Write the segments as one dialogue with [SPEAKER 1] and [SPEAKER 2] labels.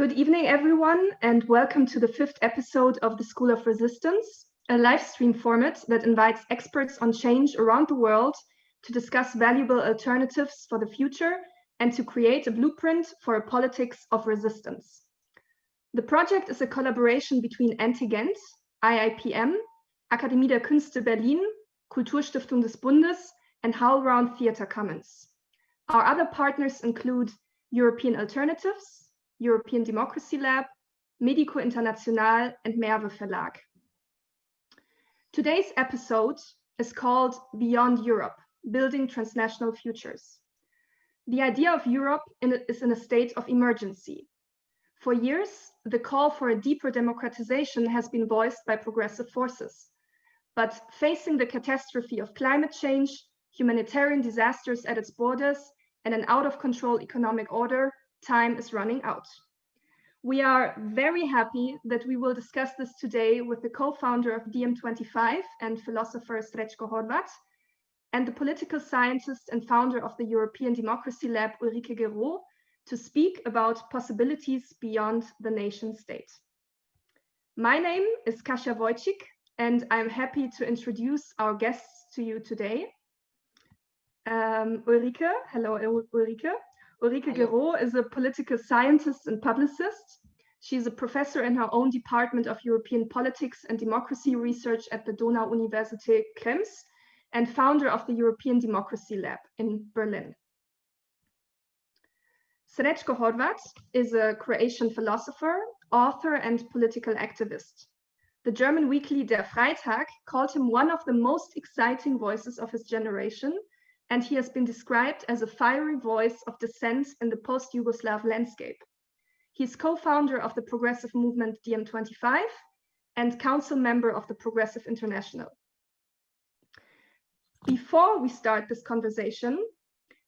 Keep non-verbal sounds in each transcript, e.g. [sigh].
[SPEAKER 1] Good evening, everyone, and welcome to the fifth episode of the School of Resistance, a live stream format that invites experts on change around the world to discuss valuable alternatives for the future and to create a blueprint for a politics of resistance. The project is a collaboration between NTGent, IIPM, Akademie der Künste Berlin, Kulturstiftung des Bundes, and HowlRound Theatre Commons. Our other partners include European Alternatives, European Democracy Lab, Medico International, and Merve Verlag. Today's episode is called Beyond Europe, Building Transnational Futures. The idea of Europe in is in a state of emergency. For years, the call for a deeper democratization has been voiced by progressive forces. But facing the catastrophe of climate change, humanitarian disasters at its borders, and an out of control economic order, time is running out. We are very happy that we will discuss this today with the co-founder of DiEM25 and philosopher Srećko Horvat, and the political scientist and founder of the European Democracy Lab, Ulrike Guérot, to speak about possibilities beyond the nation state. My name is Kasia Wojcik, and I'm happy to introduce our guests to you today. Um, Ulrike, hello Ulrike. Ulrike Guérot is a political scientist and publicist. She's a professor in her own department of European politics and democracy research at the Donau-Universität Krems and founder of the European Democracy Lab in Berlin. Srećko Horvat is a Croatian philosopher, author, and political activist. The German weekly Der Freitag called him one of the most exciting voices of his generation and he has been described as a fiery voice of dissent in the post-Yugoslav landscape. He's co-founder of the progressive movement DiEM25 and council member of the Progressive International. Before we start this conversation,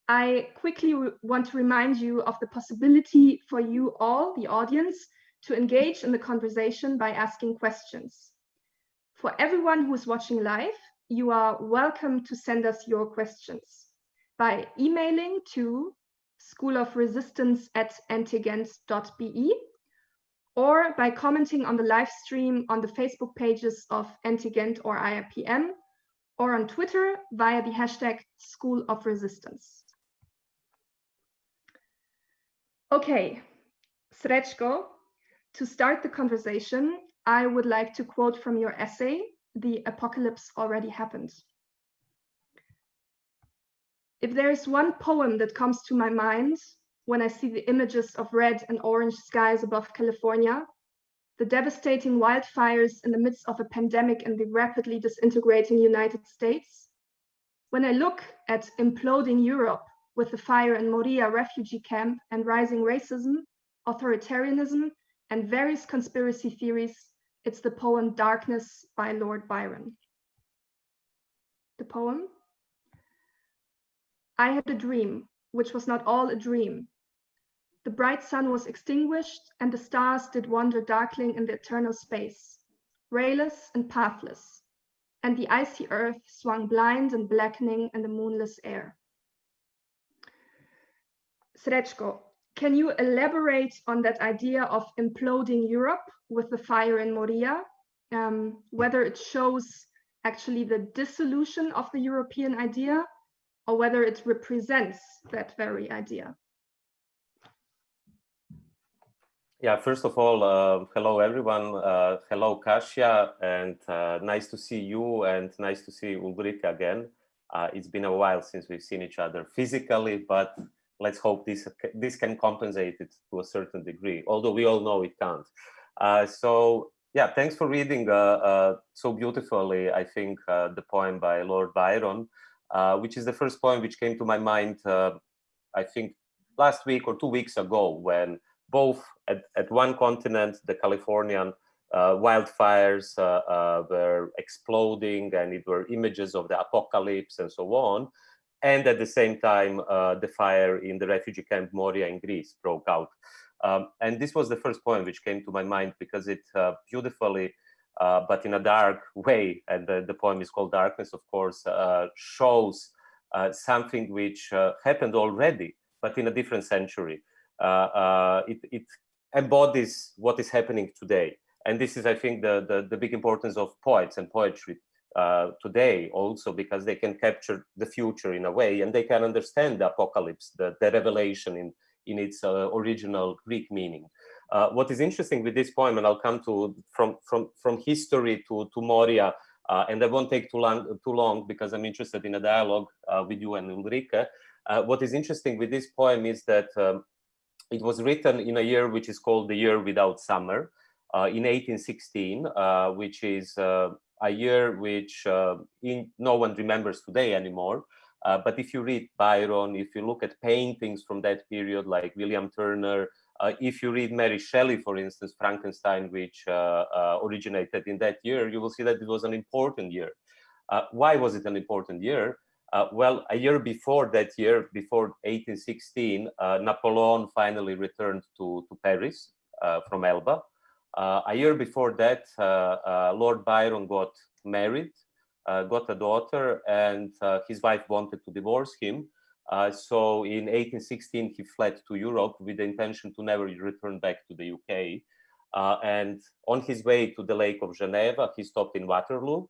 [SPEAKER 1] I quickly want to remind you of the possibility for you all, the audience, to engage in the conversation by asking questions. For everyone who is watching live, you are welcome to send us your questions by emailing to schoolofresistance at ntgent.be or by commenting on the live stream on the Facebook pages of NTGent or IIPM or on Twitter via the hashtag School of Resistance. Okay, Srećko, to start the conversation, I would like to quote from your essay, the apocalypse already happened. If there is one poem that comes to my mind when I see the images of red and orange skies above California, the devastating wildfires in the midst of a pandemic in the rapidly disintegrating United States, when I look at imploding Europe with the fire in Moria refugee camp and rising racism, authoritarianism, and various conspiracy theories it's the poem Darkness by Lord Byron. The poem I had a dream, which was not all a dream. The bright sun was extinguished, and the stars did wander darkling in the eternal space, rayless and pathless, and the icy earth swung blind and blackening in the moonless air. Srećko, can you elaborate on that idea of imploding Europe with the fire in Moria? Um, whether it shows actually the dissolution of the European idea or whether it represents that very idea?
[SPEAKER 2] Yeah, first of all, uh, hello everyone. Uh, hello Kasia, and uh, nice to see you and nice to see Ulrike again. Uh, it's been a while since we've seen each other physically, but let's hope this this can compensate it to a certain degree, although we all know it can't. Uh, so yeah, thanks for reading uh, uh, so beautifully, I think, uh, the poem by Lord Byron, uh, which is the first poem which came to my mind, uh, I think, last week or two weeks ago, when both at, at one continent, the Californian wildfires were exploding and it were images of the apocalypse and so on, and at the same time, uh, the fire in the refugee camp Moria in Greece broke out. Um, and this was the first poem which came to my mind because it uh, beautifully, uh, but in a dark [laughs] way, and the, the poem is called Darkness, of course, uh, shows uh, something which uh, happened already, but in a different century. it, it embodies what is happening today. And this is, I think, the, the, the big importance of poets and poetry uh, today also because they can capture the future in a way and they can understand the apocalypse, the, the revelation in, in its uh, original Greek meaning. Uh, what is interesting with this poem, and I'll come to from from from history to to Moria, uh, and I won't take too long too long because I'm interested in a dialogue uh, with you and Ulrike. Uh, what is interesting with this poem is that um, it was written in a year which is called the year without summer, in 1816, which is a year which in, no one remembers today anymore. Uh, but if you read Byron, if you look at paintings from that period, like William Turner, uh, if you read Mary Shelley, for instance, Frankenstein, which uh, uh, originated in that year, you will see that it was an important year. Uh, why was it an important year? Uh, well, a year before that year, before 1816, Napoleon finally returned to, to Paris from Elba. A year before that, Lord Byron got married uh, got a daughter and uh, his wife wanted to divorce him. Uh, so in 1816, he fled to Europe with the intention to never return back to the UK. Uh, and on his way to the Lake of Geneva, he stopped in Waterloo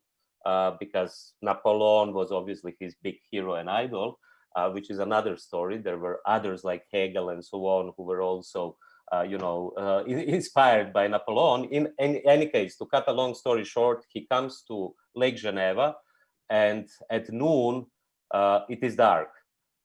[SPEAKER 2] uh, because Napoleon was obviously his big hero and idol, uh, which is another story. There were others like Hegel and so on who were also uh, you know, uh, [laughs] inspired by Napoleon. In, in, any case, to cut a long story short, he comes to Lake Geneva, and at noon uh, it is dark,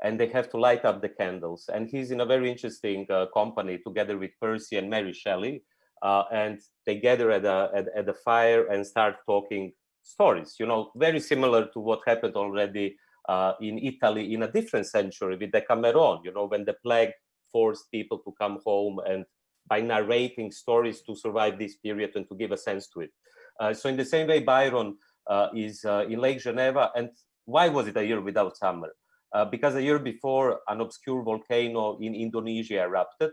[SPEAKER 2] and they have to light up the candles. And he's in a very interesting uh, company together with Percy and Mary Shelley, uh, and they gather at a at, at the fire and start talking stories. You know, very similar to what happened already. Uh, in Italy in a different century with Decameron, you know, when the plague forced people to come home and by narrating stories to survive this period and to give a sense to it. Uh, so in the same way, Byron uh, is uh, in Lake Geneva. And why was it a year without summer? Uh, because a year before, an obscure volcano in Indonesia erupted,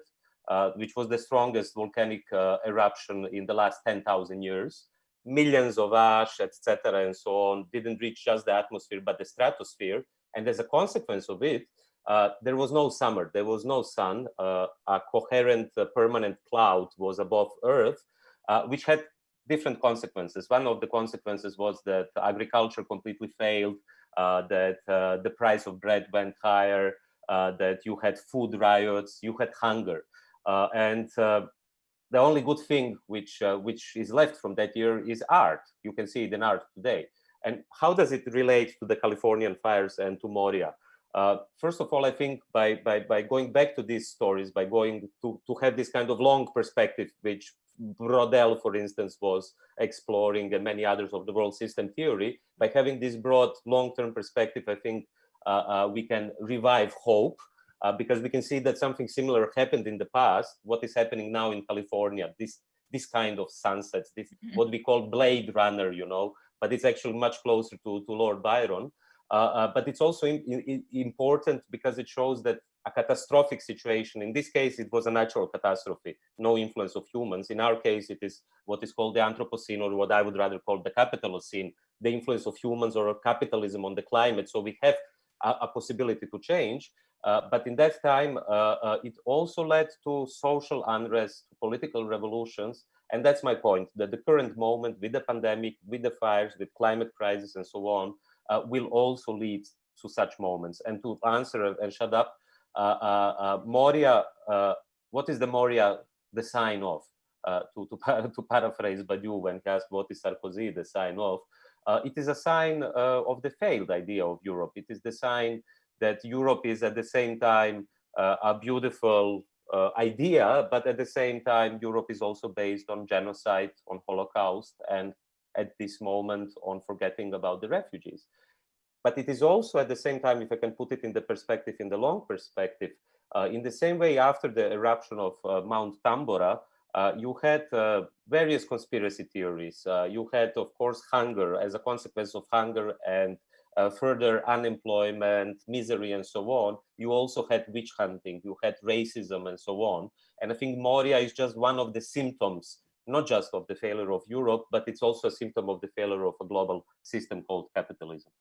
[SPEAKER 2] uh, which was the strongest volcanic uh, eruption in the last 10,000 years. Millions of ash, etc., and so on, didn't reach just the atmosphere, but the stratosphere. And as a consequence of it, uh, there was no summer, there was no sun, uh, a coherent uh, permanent cloud was above Earth, uh, which had different consequences. One of the consequences was that agriculture completely failed, uh, that the price of bread went higher, that you had food riots, you had hunger. and the only good thing which, which is left from that year is art. You can see it in art today. And how does it relate to the Californian fires and to Moria? Uh, first of all, I think by, by, by going back to these stories, by going to, to have this kind of long perspective, which Braudel, for instance, was exploring and many others of the world system theory, by having this broad long-term perspective, I think uh, uh, we can revive hope uh, because we can see that something similar happened in the past. What is happening now in California, this, this kind of sunsets, this mm-hmm. what we call Blade Runner, you know, but it's actually much closer to, to Lord Byron. Uh, uh, but it's also in, in, important because it shows that a catastrophic situation, in this case, it was a natural catastrophe, no influence of humans. In our case, it is what is called the Anthropocene, or what I would rather call the Capitalocene, the influence of humans or capitalism on the climate. So we have a, a possibility to change. Uh, but in that time, uh, uh, it also led to social unrest, political revolutions. And that's my point, that the current moment with the pandemic, with the fires, with climate crisis and so on, uh, will also lead to such moments. And to answer and shut up, uh, uh, Moria, what is the Moria the sign of? to, to, [laughs] to paraphrase Badiou when he asked what is Sarkozy the sign of, it is a sign of the failed idea of Europe. It is the sign that Europe is at the same time uh, a beautiful uh, idea, but at the same time, Europe is also based on genocide, on Holocaust, and at this moment on forgetting about the refugees. But it is also at the same time, if I can put it in the perspective, in the long perspective, uh, in the same way after the eruption of uh, Mount Tambora, uh, you had uh, various conspiracy theories. Uh, you had, of course, hunger as a consequence of hunger and uh, further unemployment, misery, and so on. You also had witch hunting, you had racism, and so on. And I think Moria is just one of the symptoms not just of the failure of Europe, but it's also a symptom of the failure of a global system called capitalism.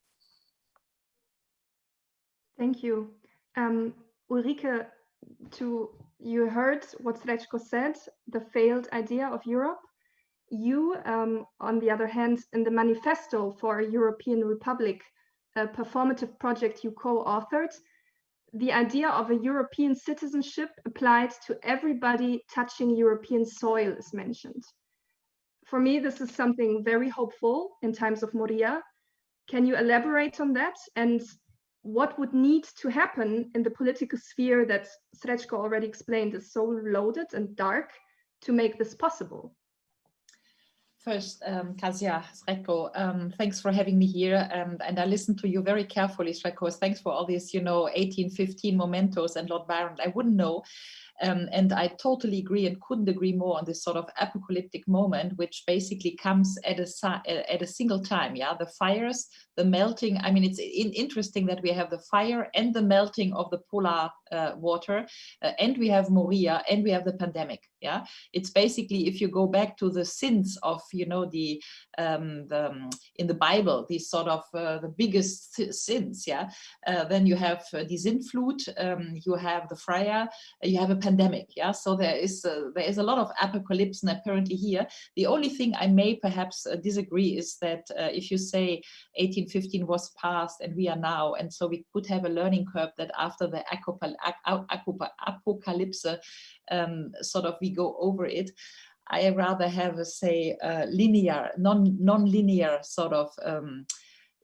[SPEAKER 1] Thank you. Um, Ulrike, to you heard what Srečko said, the failed idea of Europe. You, um, on the other hand, in the manifesto for a European Republic, a performative project you co-authored, the idea of a European citizenship applied to everybody touching European soil is mentioned. For me, this is something very hopeful in times of Moria. Can you elaborate on that? And what would need to happen in the political sphere that Srečko already explained is so loaded and dark to make this possible?
[SPEAKER 3] First, um, Kasia, Srečko, um, thanks for having me here. Um, and I listened to you very carefully, Srečko. Thanks for all these, you know, 18, 15 mementos and Lord Byron. I wouldn't know um, and I totally agree and couldn't agree more on this sort of apocalyptic moment, which basically comes at a, at a single time. Yeah, the fires, the melting. I mean, it's in, interesting that we have the fire and the melting of the polar uh, water, uh, and we have Moria, and we have the pandemic. Yeah, it's basically if you go back to the sins of you know the um, the um, in the Bible, these sort of uh, the biggest sins. Yeah, uh, then you have uh, the Sintflut, um, you have the fire, you have a pandemic. Yeah, so there is uh, there is a lot of apocalypse apparently here. The only thing I may perhaps disagree is that if you say 1815 was past and we are now, and so we could have a learning curve that after the apocalypse, um, sort of we go over it. I rather have a say uh, linear, non non-linear sort of um,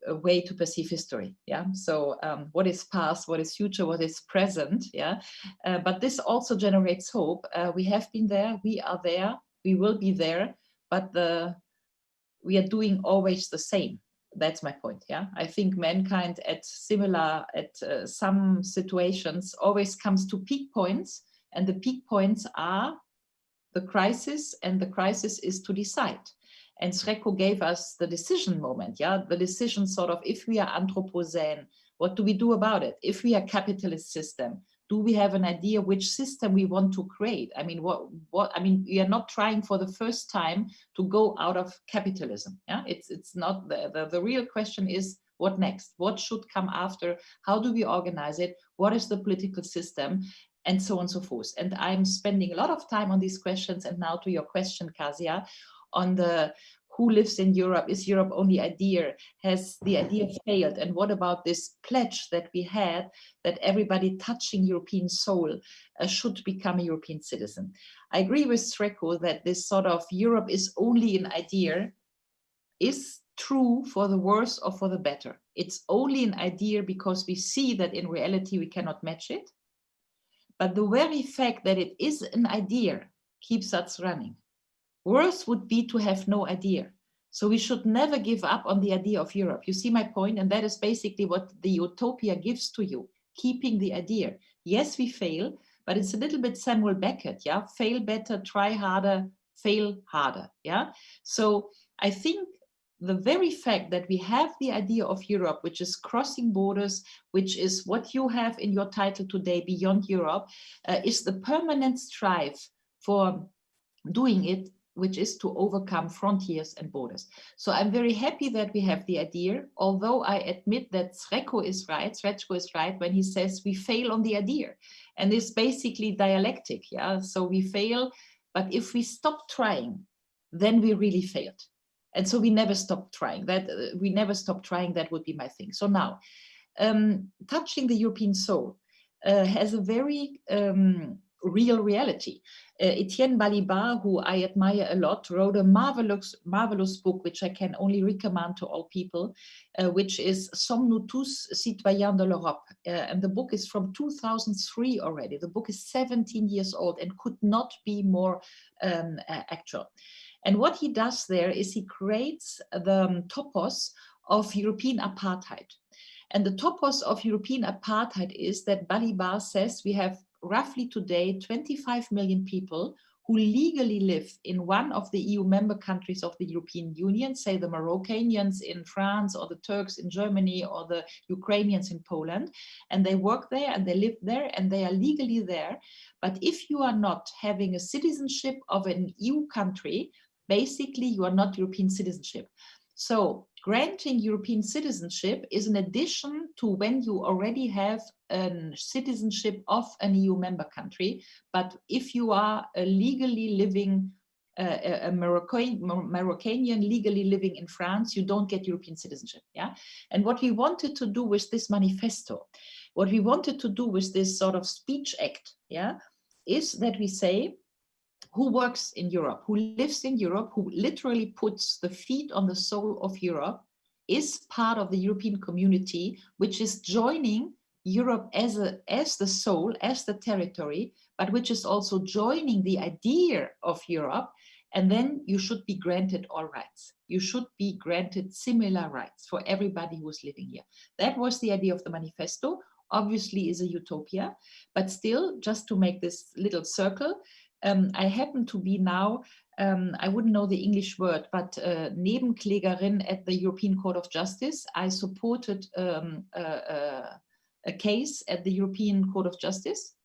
[SPEAKER 3] way to perceive history. Yeah. So um, what is past, what is future, what is present. Yeah. Uh, but this also generates hope. Uh, we have been there, we are there, we will be there, but the we are doing always the same that's my point yeah i think mankind at similar at uh, some situations always comes to peak points and the peak points are the crisis and the crisis is to decide and Srečko gave us the decision moment yeah the decision sort of if we are anthropocene what do we do about it if we are capitalist system do we have an idea which system we want to create? I mean, what, what, I mean, we are not trying for the first time to go out of capitalism. Yeah, it's, it's not the, the, the real question is what next? What should come after? How do we organize it? What is the political system? And so on and so forth. And I'm spending a lot of time on these questions. And now to your question, Kasia, on the who lives in Europe? Is Europe only idea? Has the idea failed? And what about this pledge that we had that everybody touching European soul uh, should become a European citizen? I agree with Srečko that this sort of Europe is only an idea is true for the worse or for the better. It's only an idea because we see that in reality we cannot match it. But the very fact that it is an idea keeps us running. Worse would be to have no idea. So we should never give up on the idea of Europe. You see my point? And that is basically what the utopia gives to you, keeping the idea. Yes, we fail, but it's a little bit Samuel Beckett, yeah? Fail better, try harder, fail harder, yeah? So I think the very fact that we have the idea of Europe, which is crossing borders, which is what you have in your title today, Beyond Europe, uh, is the permanent strive for doing it which is to overcome frontiers and borders. So I'm very happy that we have the idea, although I admit that Srečko is right, Srečko is right when he says we fail on the idea. And it's basically dialectic, yeah? So we fail, but if we stop trying, then we really failed. And so we never stop trying, that uh, we never stop trying, that would be my thing. So now, um, touching the European soul uh, has a very um, real reality. Uh, Etienne Balibar, who I admire a lot, wrote a marvelous, marvelous book, which I can only recommend to all people, uh, which is Sommes-nous tous citoyens de l'Europe? Uh, and the book is from 2003 already. The book is 17 years old and could not be more um, actual. And what he does there is he creates the um, topos of European apartheid. And the topos of European apartheid is that Balibar says we have roughly today 25 million people who legally live in one of the EU member countries of the European Union, say the Moroccanians in France or the Turks in Germany or the Ukrainians in Poland, and they work there and they live there and they are legally there. But if you are not having a citizenship of an EU country, basically you are not European citizenship. So granting European citizenship is an addition to when you already have a citizenship of an EU member country. But if you are a legally living, uh, a Moroccan, Moroccanian legally living in France, you don't get European citizenship. Yeah. And what we wanted to do with this manifesto, what we wanted to do with this sort of speech act, yeah, is that we say who works in Europe, who lives in Europe, who literally puts the feet on the soul of Europe, is part of the European community, which is joining Europe as, a, as the soul, as the territory, but which is also joining the idea of Europe. And then you should be granted all rights. You should be granted similar rights for everybody who's living here. That was the idea of the manifesto obviously is a utopia, but still, just to make this little circle, um, I happen to be now, um, I wouldn't know the English word, but uh, Nebenklägerin at the European Court of Justice. I supported um, a, a, a case at the European Court of Justice.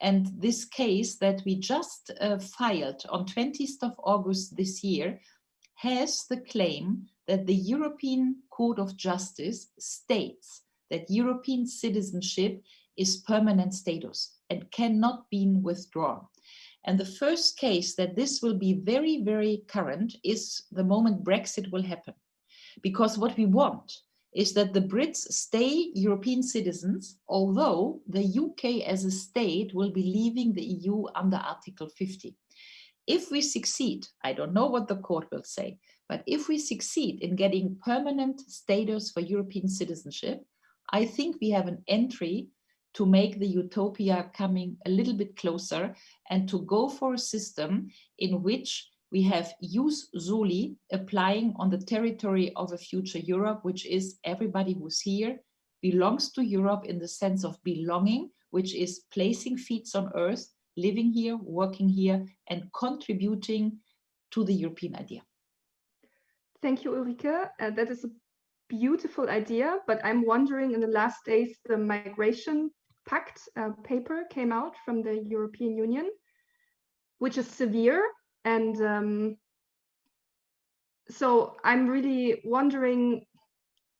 [SPEAKER 3] And this case that we just uh, filed on 20th of August this year has the claim that the European Court of Justice states that European citizenship is permanent status and cannot be withdrawn. And the first case that this will be very, very current is the moment Brexit will happen. Because what we want is that the Brits stay European citizens, although the UK as a state will be leaving the EU under Article 50. If we succeed, I don't know what the court will say, but if we succeed in getting permanent status for European citizenship, I think we have an entry to make the utopia coming a little bit closer and to go for a system in which we have ius soli applying on the territory of a future Europe, which is everybody who's here belongs to Europe in the sense of belonging, which is placing feet on earth, living here, working here, and contributing to the European idea.
[SPEAKER 1] Thank you, Ulrike. Uh, that is a beautiful idea, but I'm wondering in the last days, the migration pact uh, paper came out from the European Union, which is severe. And um, so I'm really wondering,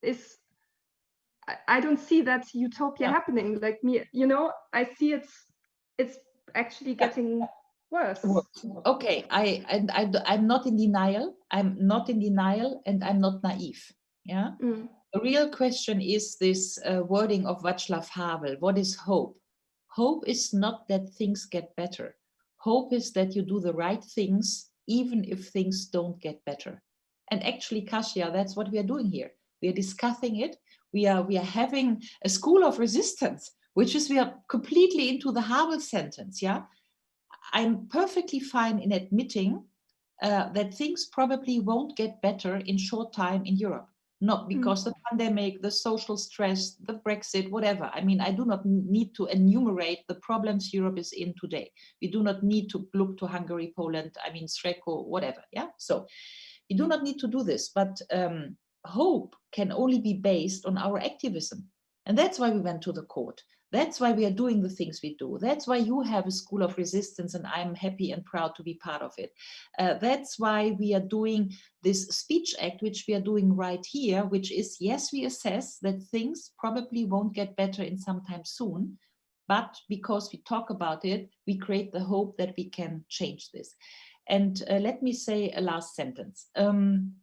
[SPEAKER 1] is I, I don't see that utopia yeah. happening like me, you know, I see it's, it's actually getting worse.
[SPEAKER 3] Okay, I, and I, I'm not in denial. I'm not in denial and I'm not naive. Yeah. Mm. The real question is this uh, wording of Václav Havel. What is hope? Hope is not that things get better. Hope is that you do the right things, even if things don't get better. And actually, Kasia, that's what we are doing here. We are discussing it. We are, we are having a school of resistance, which is we are completely into the Havel sentence. Yeah. I'm perfectly fine in admitting uh, that things probably won't get better in short time in Europe not hmm. because mm. the pandemic, the social stress, the Brexit, whatever. I mean, I do not need to enumerate the problems Europe is in today. We do not need to look to Hungary, Poland, I mean, Sreko, whatever. Yeah. So we do not need to do this, but um, hope can only be based on our activism. And that's why we went to the court. That's why we are doing the things we do. That's why you have a school of resistance and I'm happy and proud to be part of it. Uh, that's why we are doing this speech act, which we are doing right here, which is, yes, we assess that things probably won't get better in some time soon, but because we talk about it, we create the hope that we can change this. And uh, let me say a last sentence. Um,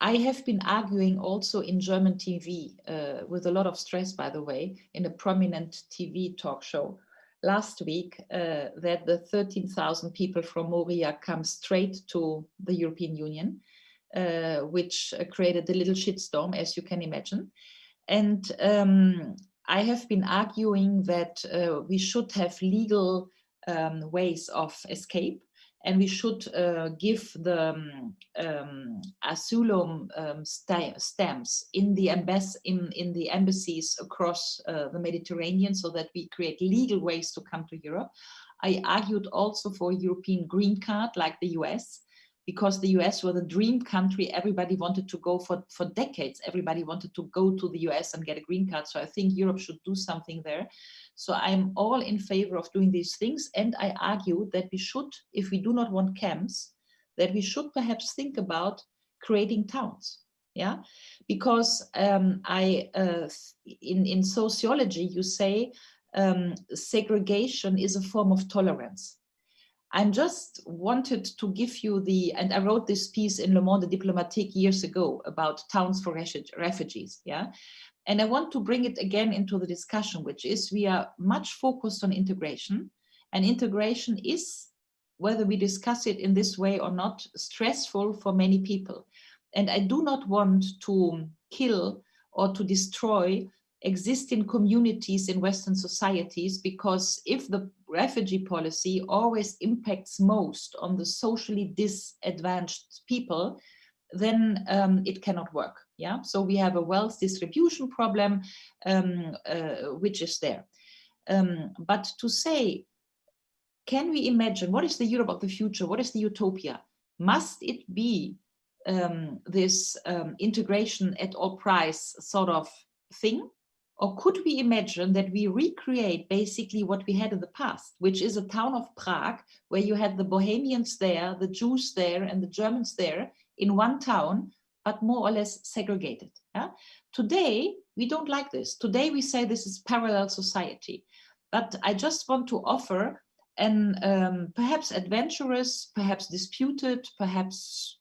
[SPEAKER 3] I have been arguing also in German TV uh, with a lot of stress, by the way, in a prominent TV talk show last week uh, that the 13,000 people from Moria come straight to the European Union, uh, which uh, created a little shitstorm, as you can imagine. And um, I have been arguing that uh, we should have legal um, ways of escape and we should uh, give the um, um, asylum um, stamps in the, in, in the embassies across uh, the Mediterranean so that we create legal ways to come to Europe. I argued also for a European green card like the US because the US was a dream country. Everybody wanted to go for, for decades. Everybody wanted to go to the US and get a green card. So I think Europe should do something there. So I'm all in favor of doing these things. And I argue that we should, if we do not want camps, that we should perhaps think about creating towns yeah because um, i uh, in in sociology you say um, segregation is a form of tolerance i just wanted to give you the and i wrote this piece in le monde diplomatique years ago about towns for refugees yeah? And i want to bring it again into the discussion which is we are much focused on integration and integration is whether we discuss it in this way or not stressful for many people. And I do not want to kill or to destroy existing communities in Western societies because if the refugee policy always impacts most on the socially disadvantaged people, then um, it cannot work. Yeah, so we have a wealth distribution problem, um, uh, which is there. Um, but to say, can we imagine what is the Europe of the future? What is the utopia? Must it be um, this um, integration at all price sort of thing? Or could we imagine that we recreate basically what we had in the past, which is a town of Prague, where you had the Bohemians there, the Jews there, and the Germans there in one town, but more or less segregated. Yeah? Today, we don't like this. Today, we say this is parallel society. But I just want to offer an um, perhaps adventurous, perhaps disputed, perhaps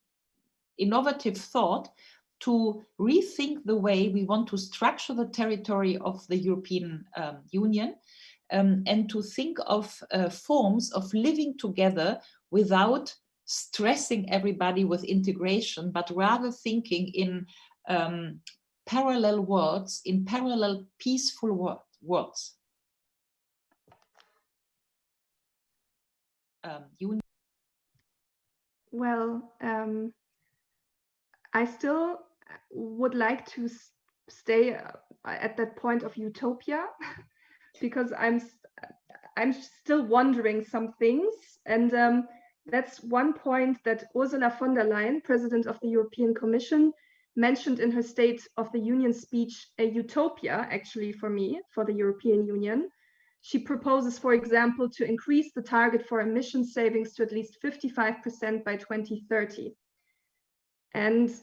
[SPEAKER 3] innovative thought to rethink the way we want to structure the territory of the European um, Union um, and to think of uh, forms of living together without stressing everybody with integration, but rather thinking in um, parallel worlds, in parallel peaceful world, worlds. Um,
[SPEAKER 1] well, um, I still would like to stay uh, at that point of utopia [laughs] because I'm I'm still wondering some things and um, that's one point that Ursula von der Leyen, President of the European Commission, mentioned in her State of the Union speech, a utopia actually for me, for the European Union. She proposes, for example, to increase the target for emission savings to at least 55% by 2030. And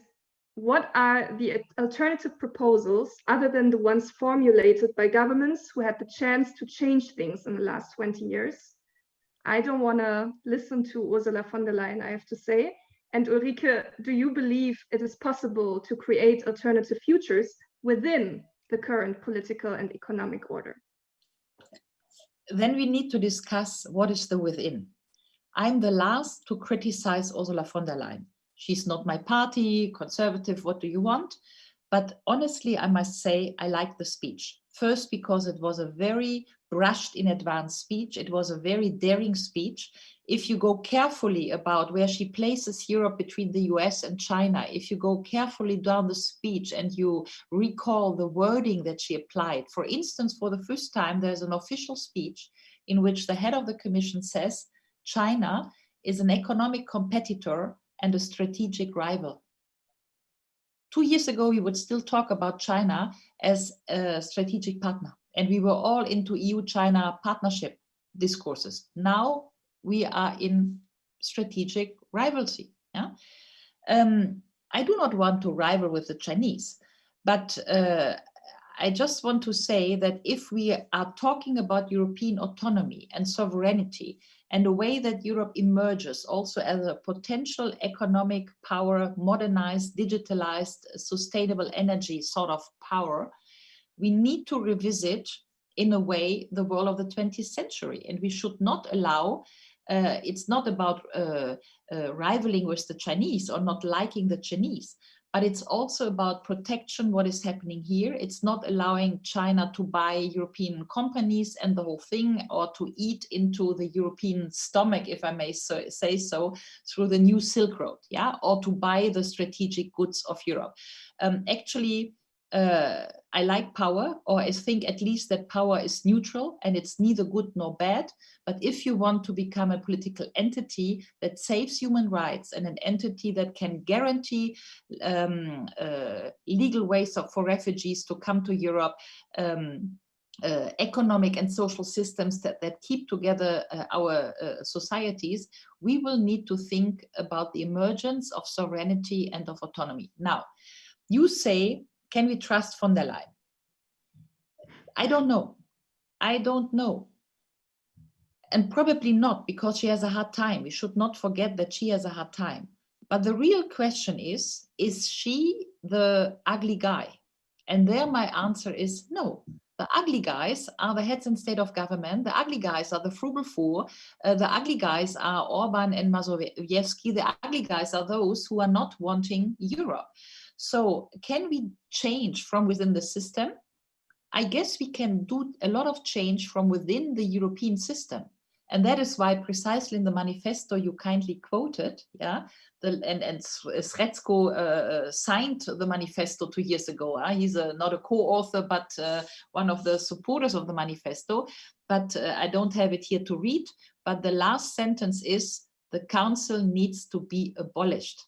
[SPEAKER 1] what are the alternative proposals other than the ones formulated by governments who had the chance to change things in the last 20 years? I don't want to listen to Ursula von der Leyen, I have to say. And Ulrike, do you believe it is possible to create alternative futures within the current political and economic order?
[SPEAKER 3] Then we need to discuss what is the within. I'm the last to criticize Ursula von der Leyen she's not my party, conservative, what do you mm. want? But honestly, I must say, I like the speech. First, because it was a very brushed in advance speech. It was a very daring speech. If you go carefully about where she places Europe between the US and China, if you go carefully down the speech and you recall the wording that she applied, for instance, for the first time, there's an official speech in which the head of the commission says, China is an economic competitor and a strategic rival. Two years ago, we would still talk about China as a strategic partner, and we were all into EU-China partnership discourses. Now we are in strategic rivalry. Yeah? Um, I do not want to rival with the Chinese, but uh, I just want to say that if we are talking about European autonomy and sovereignty and the way that Europe emerges also as a potential economic power, modernized, digitalized, sustainable energy sort of power, we need to revisit in a way the world of the 20th century. And we should not allow uh, it's not about uh, uh, rivaling with the Chinese or not liking the Chinese, but it's also about protection, what is happening here. It's not allowing China to buy European companies and the whole thing, or to eat into the European stomach, if I may so, say so, through the new Silk Road, yeah, or to buy the strategic goods of Europe. Um, actually, uh, I like power, or I think at least that power is neutral and it's neither good nor bad. But if you want to become a political entity that saves human rights and an entity that can guarantee um, uh, legal ways of, for refugees to come to Europe, um, uh, economic and social systems that, that keep together uh, our uh, societies, we will need to think about the emergence of sovereignty and of autonomy. Now, you say, can we trust von der Leyen? I don't know. I don't know. And probably not because she has a hard time. We should not forget that she has a hard time. But the real question is, is she the ugly guy? And there my answer is no. The ugly guys are the heads and state of government. The ugly guys are the frugal four. Uh, the ugly guys are Orban and Morawiecki. The ugly guys are those who are not wanting Europe. So can we change from within the system? I guess we can do a lot of change from within the European system. And that is why precisely in the manifesto you kindly quoted, yeah, the, and, and Srečko uh, uh, signed the manifesto two years ago. Uh, he's a, not a co-author, but uh, one of the supporters of the manifesto. But uh, I don't have it here to read. But the last sentence is, the council needs to be abolished.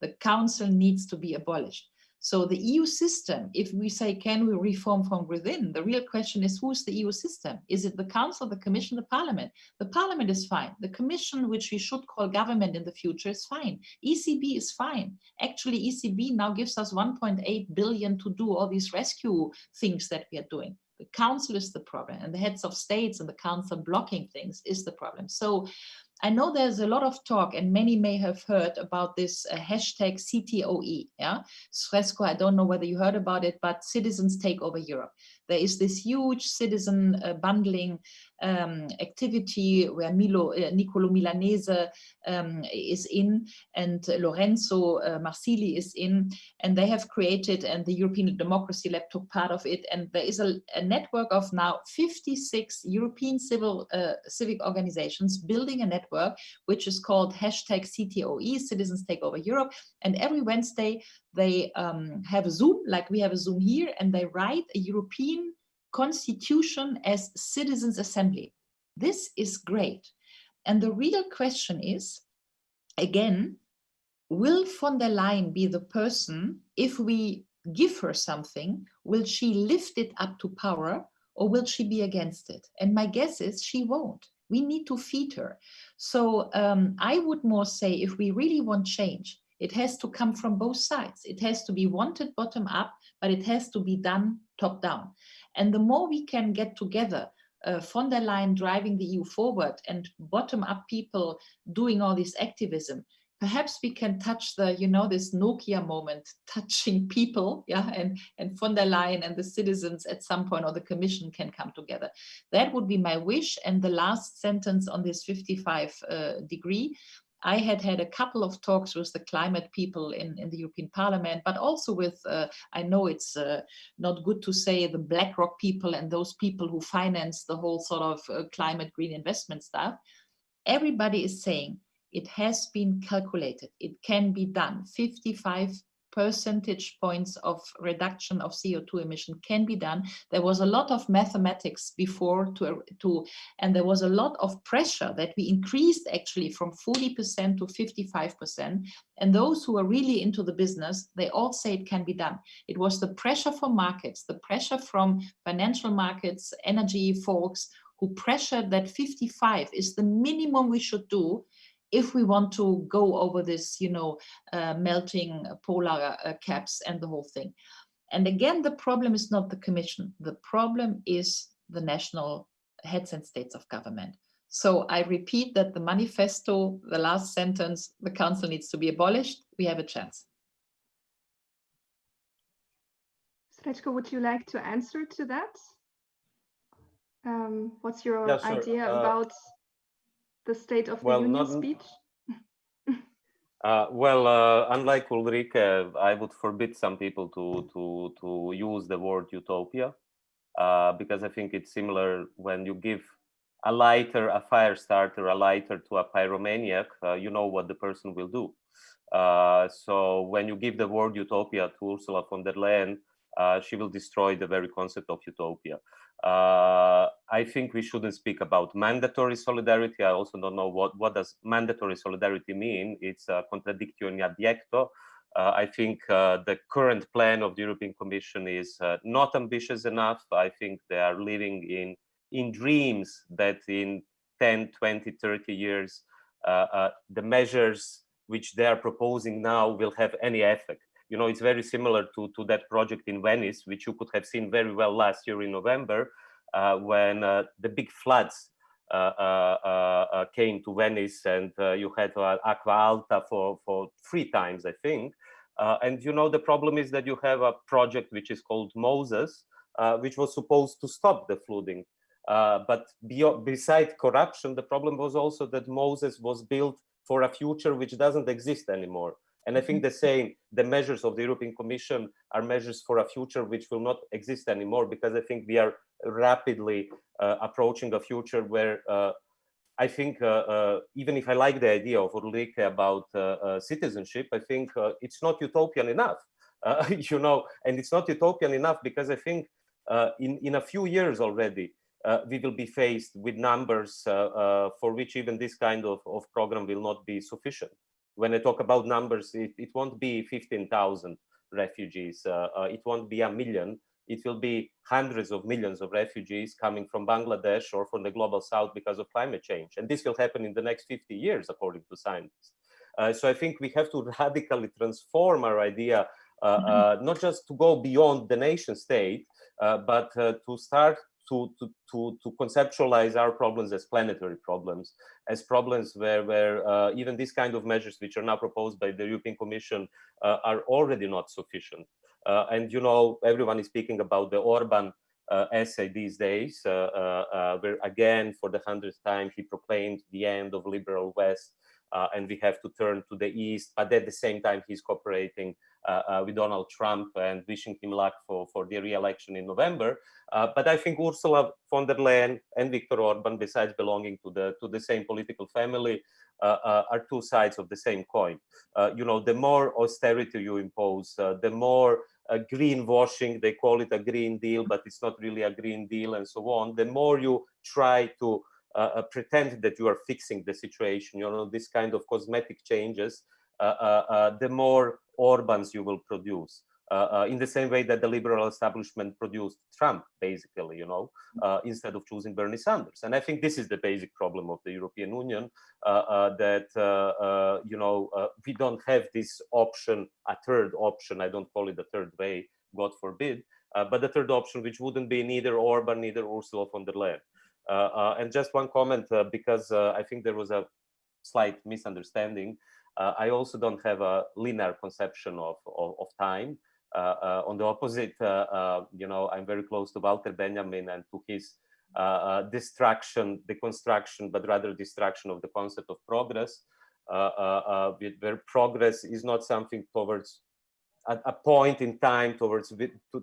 [SPEAKER 3] The council needs to be abolished. So the EU system, if we say, can we reform from within? The real question is, who's the EU system? Is it the Council, the Commission, the Parliament? The Parliament is fine. The Commission, which we should call government in the future, is fine. ECB is fine. Actually, ECB now gives us 1.8 billion to do all these rescue things that we are doing. The Council is the problem, and the heads of states and the Council blocking things is the problem. So I know there's a lot of talk and many may have heard about this uh, hashtag CTOE. Yeah, Srečko, I don't know whether you heard about it, but citizens take over Europe. There is this huge citizen uh, bundling um, activity where Milo, uh, Nicolo Milanese um, is in and Lorenzo uh, Marsili is in, and they have created, and the European Democracy Lab took part of it, and there is a, a network of now 56 European civil uh, civic organizations building a network which is called hashtag CTOE, Citizens Take Over Europe, and every Wednesday they um, have a Zoom, like we have a Zoom here, and they write a European constitution as citizens assembly. This is great. And the real question is, again, will von der Leyen be the person, if we give her something, will she lift it up to power or will she be against it? And my guess is she won't. We need to feed her. So um, I would more say if we really want change, it has to come from both sides. It has to be wanted bottom up, but it has to be done top down. And the more we can get together, uh, von der Leyen driving the EU forward and bottom up people doing all this activism, perhaps we can touch the, you know, this Nokia moment, [laughs] touching people, yeah, and, and von der Leyen and the citizens at some point or the commission can come together. That would be my wish. And the last sentence on this 55 uh, degree, I had had a couple of talks with the climate people in, in the European Parliament, but also with, uh, I know it's uh, not good to say the BlackRock people and those people who finance the whole sort of uh, climate green investment stuff. Everybody is saying it has been calculated. It can be done. 55 percentage points of reduction of CO2 emission can be done. There was a lot of mathematics before to, to and there was a lot of pressure that we increased actually from 40% to 55%. And those who are really into the business, they all say it can be done. It was the pressure from markets, the pressure from financial markets, energy folks, who pressured that 55 is the minimum we should do if we want to go over this, you know, uh, melting polar uh, caps and the whole thing. And again, the problem is not the commission. The problem is the national heads and states of government. So I repeat that the manifesto, the last sentence, the council needs to be abolished. We have a chance.
[SPEAKER 1] Srečko, would you like to answer to that? Um, what's your
[SPEAKER 2] yeah,
[SPEAKER 1] idea
[SPEAKER 2] uh,
[SPEAKER 1] about the State of
[SPEAKER 2] well,
[SPEAKER 1] the Union
[SPEAKER 2] not,
[SPEAKER 1] speech? [laughs]
[SPEAKER 2] uh, well, uh, unlike Ulrike, I would forbid some people to to to use the word utopia uh, because I think it's similar when you give a lighter, a fire starter, a lighter to a pyromaniac, uh, you know what the person will do. Uh, so when you give the word utopia to Ursula von der Leyen, uh, she will destroy the very concept of utopia. Uh, I think we shouldn't speak about mandatory solidarity. I also don't know what, what does mandatory solidarity mean. It's a contradictio in adjecto. Uh, I think uh, the current plan of the European Commission is uh, not ambitious enough. I think they are living in, in dreams that in 10, 20, 30 years, the measures which they are proposing now will have any effect. You know, it's very similar to, to that project in Venice, which you could have seen very well last year in November, uh, when uh, the big floods uh, came to Venice and you had Aqua Alta for, for three times, I think. and you know, the problem is that you have a project which is called Moses, which was supposed to stop the flooding. Uh, but beyond, beside corruption, the problem was also that Moses was built for a future which doesn't exist anymore. And I think mm-hmm. the same, the measures of the European Commission are measures for a future which will not exist anymore because I think we are rapidly uh, approaching a future where uh, I think uh, uh even if I like the idea of Ulrike about uh, uh, citizenship, I think it's not utopian enough, [laughs] you know, and it's not utopian enough because I think in, in a few years already, we will be faced with numbers for which even this kind of, of program will not be sufficient when I talk about numbers, it, it won't be 15,000 refugees. Uh, uh, it won't be a million. It will be hundreds of millions of refugees coming from Bangladesh or from the global south because of climate change. And this will happen in the next 50 years, according to scientists. Uh, so I think we have to [laughs] radically transform our idea, uh, mm -hmm. not just to go beyond the nation state, uh, but uh, to start to, to, to, to conceptualize our problems as planetary problems, as problems where, where uh, even these kind of measures which are now proposed by the European Commission uh, are already not sufficient. Uh, and you know, everyone is speaking about the Orban uh, essay these days, uh, uh, where again, for the hundredth time, he proclaimed the end of liberal West, and we have to turn to the East, but at the same time, he's cooperating Uh, uh, with Donald Trump and wishing him luck for, for the re-election in November. Uh, but I think Ursula von der Leyen and Viktor Orban, besides belonging to the to the same political family, uh, are two sides of the same coin. you know, the more austerity you impose, the more uh, greenwashing, they call it a green deal, but it's not really a green deal and so on. The more you try to uh, pretend that you are fixing the situation, you know, this kind of cosmetic changes, uh, the more Orbans you will produce. Uh, uh, in the same way that the liberal establishment produced Trump, basically, you know, uh, instead of choosing Bernie Sanders. And I think this is the basic problem of the European Union, uh, uh, that, uh, you know, we don't have this option, a third option, I don't call it the third way, God forbid, but the third option, which wouldn't be neither Orban, neither Ursula von der Leyen. and just one comment, because I think there was a slight misunderstanding. Uh, I also don't have a linear conception of, of, of time. Uh, uh, on the opposite, you know, I'm very close to Walter Benjamin and to his distraction, deconstruction, but rather distraction of the concept of progress, where progress is not something towards a, a point in time towards,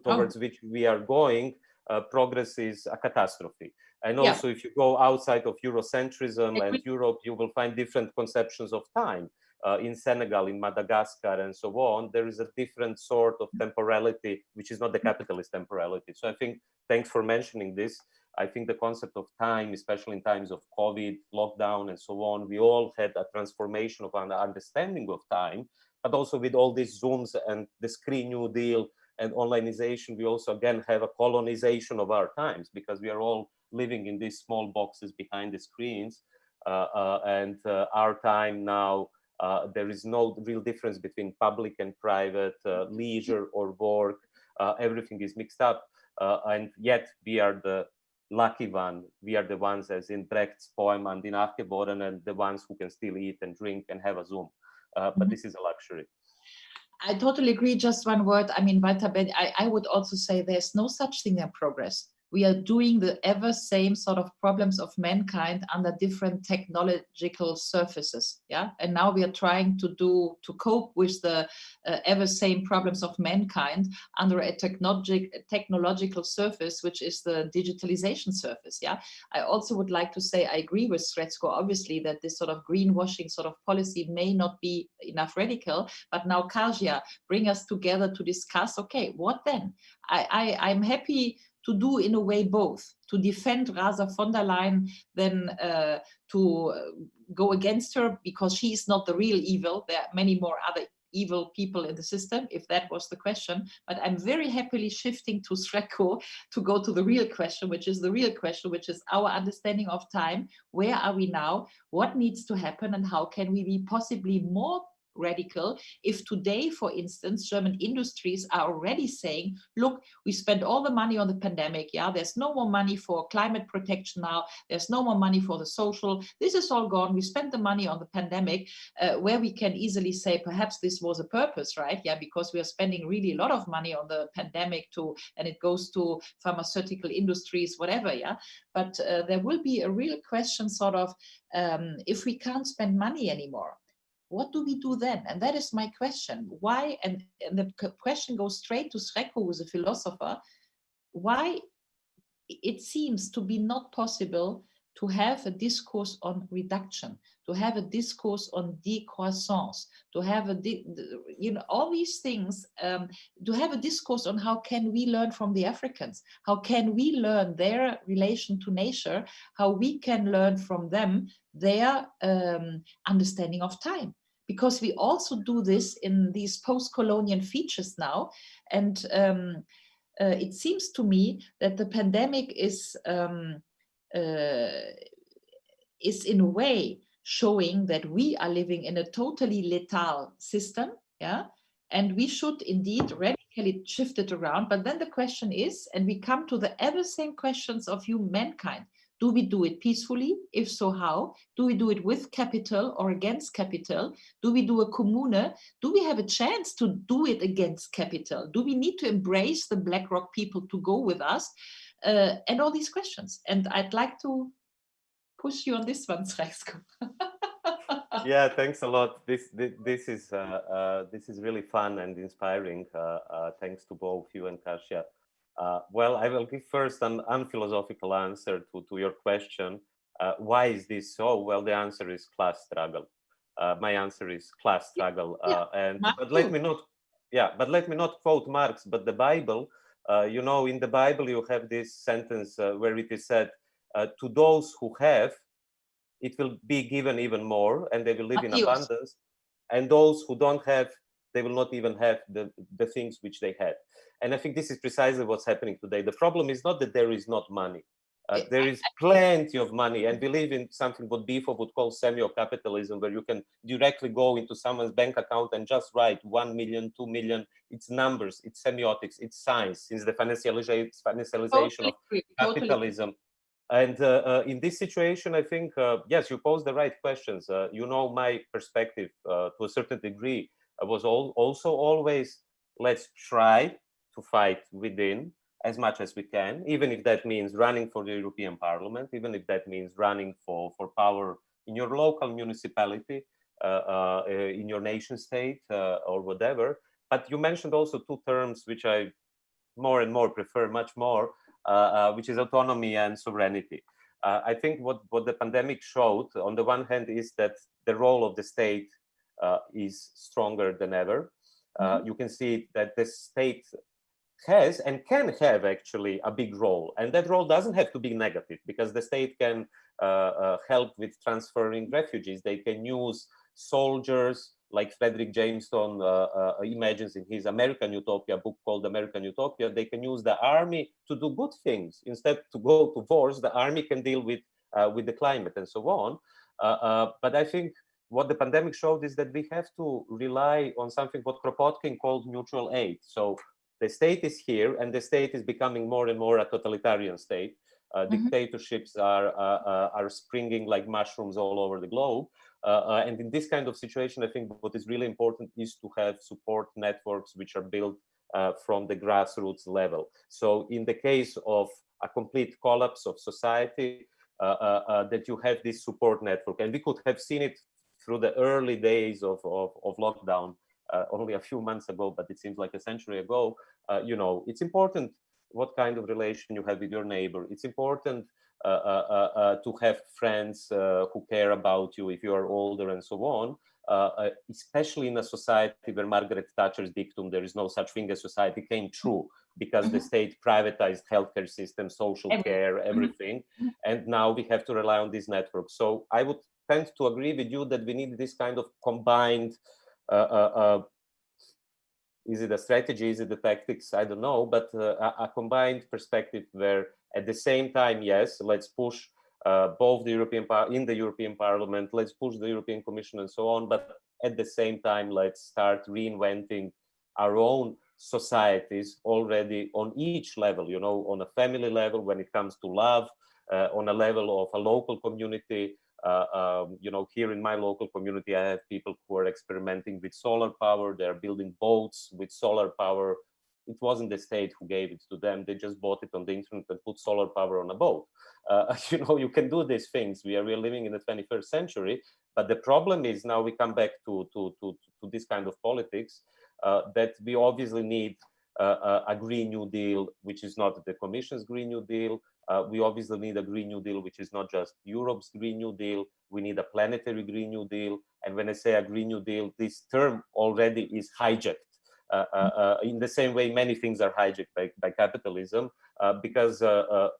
[SPEAKER 2] towards oh. which we are going, uh, progress is a catastrophe. And also, yeah. if you go outside of Eurocentrism and Europe, you will find different conceptions of time uh, in Senegal, in Madagascar, and so on, there is a different sort of temporality, which is not the capitalist temporality. So I think, thanks for mentioning this. I think the concept of time, especially in times of COVID, lockdown, and so on, we all had a transformation of an understanding of time, but also with all these Zooms and the Screen New Deal and onlineization, we also again have a colonization of our times because we are all living in these small boxes behind the screens. Uh, uh, and uh, our time now uh, there is no real difference between public and private, uh, leisure or work. Uh, everything is mixed up. Uh, and yet we are the lucky one. We are the ones, as in Brecht's poem, and in Nachgeboren, and the ones who can still eat and drink and have a Zoom. Uh, but mm -hmm. this is a luxury.
[SPEAKER 3] I totally agree. Just one word. I mean, I, I would also say there's no such thing as progress we are doing the ever same sort of problems of mankind under different technological surfaces yeah? And now we are trying to do to cope with the uh, ever same problems of mankind under a technologic technological surface which is the digitalization surface yeah? I also would like to say i agree with Srećko obviously that this sort of greenwashing sort of policy may not be enough radical but now Kasia bring us together to discuss okay what then? I, I i'm happy to do in a way both, to defend rather von der Leyen than uh, to uh, go against her because she is not the real evil. There are many more other evil people in the system, if that was the question. But I'm very happily shifting to Srećko to go to the real question, which is the real question, which is our understanding of time. Where are we now? What needs to happen and how can we be possibly more radical if today, for instance, German industries are already saying, look, we spent all the money on the pandemic. Yeah, there's no more money for climate protection now. There's no more money for the social. This is all gone. We spent the money on the pandemic uh, where we can easily say perhaps this was a purpose, right? Yeah, because we are spending really a lot of money on the pandemic to, and it goes to pharmaceutical industries, whatever. Yeah, but uh, there will be a real question sort of um, if we can't spend money anymore what do we do then? And that is my question. Why, and, and the question goes straight to Srećko, who's a philosopher, why it seems to be not possible to have a discourse on reduction, to have a discourse on decroissance, to have a, you know, all these things, um, to have a discourse on how can we learn from the Africans? How can we learn their relation to nature? How we can learn from them their um, understanding of time? Because we also do this in these post-colonial features now. And um, uh, it seems to me that the pandemic is um, uh, is in a way showing that we are living in a totally lethal system, yeah, and we should indeed radically shift it around. But then the question is, and we come to the ever same questions of humankind. Do we do it peacefully? If so, how? Do we do it with capital or against capital? Do we do a commune? Do we have a chance to do it against capital? Do we need to embrace the BlackRock people to go with us? uh, and all these questions. And I'd like to push you on this one, Srećko. [laughs]
[SPEAKER 2] yeah, thanks a lot. This this, this is uh, uh, this is really fun and inspiring. Uh, uh, thanks to both you and Kasia. Uh, well, I will give first an unphilosophical answer to, to your question. why is this so? Well, the answer is class struggle. my answer is class struggle.
[SPEAKER 3] Yeah,
[SPEAKER 2] and but let me not, yeah, but let me not quote Marx, but the Bible uh, you know, in the Bible, you have this sentence uh, where it is said, uh, to those who have, it will be given even more and they will live in abundance. And those who don't have, they will not even have the, the things which they had. And I think this is precisely what's happening today. The problem is not that there is not money. Uh, there is plenty of money and we live in something what Bifo would call semio-capitalism, where you can directly go into someone's bank account and just write 1 million, 2 million. It's numbers, it's semiotics, it's science, since the financialization, financialization of capitalism. And uh, uh, in this situation, I think, uh, yes, you pose the right questions. You know, my perspective to a certain degree I was all, also always, let's try to fight within as much as we can, even if that means running for the European Parliament, even if that means running for, for power in your local municipality, uh, uh, uh in your nation state uh, or whatever. But you mentioned also two terms which I more and more prefer much more, which is autonomy and sovereignty. I think what, what the pandemic showed, on the one hand, is that the role of the state is stronger than ever. Mm -hmm. You can see that the state has and can have actually a big role. And that role doesn't have to be negative because the state can uh, uh, help with transferring refugees. They can use soldiers like Fredric Jameson uh, uh, imagines in his American Utopia book called American Utopia. They can use the army to do good things. Instead to go to wars, the army can deal with, uh, with the climate and so on. Uh, but I think what the pandemic showed is that we have to rely on something what Kropotkin called mutual aid. So the state is here and the state is becoming more and more a totalitarian state. Uh, mm -hmm. Dictatorships are, uh, uh, are springing like mushrooms all over the globe. Uh, uh, and in this kind of situation, I think what is really important is to have support networks which are built uh, from the grassroots level. So in the case of a complete collapse of society, that you have this support network. And we could have seen it through the early days of, of, of lockdown uh, only a few months ago, but it seems like a century ago, uh, you know, it's important what kind of relation you have with your neighbor. It's important to have friends who care about you if you are older and so on. Uh, especially in a society where Margaret Thatcher's dictum, there is no such thing as society, came true because mm -hmm. the mm-hmm. state privatized healthcare system, social care, mm-hmm. everything. Mm -hmm. And now we have to rely on these networks. So I would tend to agree with you that we need this kind of combined uh, uh, uh, is it a strategy? Is it the tactics? I don't know, but uh, a, a, combined perspective where at the same time, yes, let's push uh, both the European in the European Parliament, let's push the European Commission and so on, but at the same time, let's start reinventing our own societies already on each level, you know, on a family level when it comes to love, uh, on a level of a local community, uh, um, you know, here in my local community, I have people who are experimenting with solar power. They're building boats with solar power. It wasn't the state who gave it to them. They just bought it on the internet and put solar power on a boat. Uh, [laughs] you know, you can do these things. We are, we are living in the 21st century. But the problem is now we come back to, to, to, to this kind of politics uh, that we obviously need uh, a Green New Deal, which is not the Commission's Green New Deal, uh, we obviously need a Green New Deal, which is not just Europe's Green New Deal. We need a planetary Green New Deal. And when I say a Green New Deal, this term already is hijacked. Uh, uh, uh in the same way, many things are hijacked by, by capitalism, because a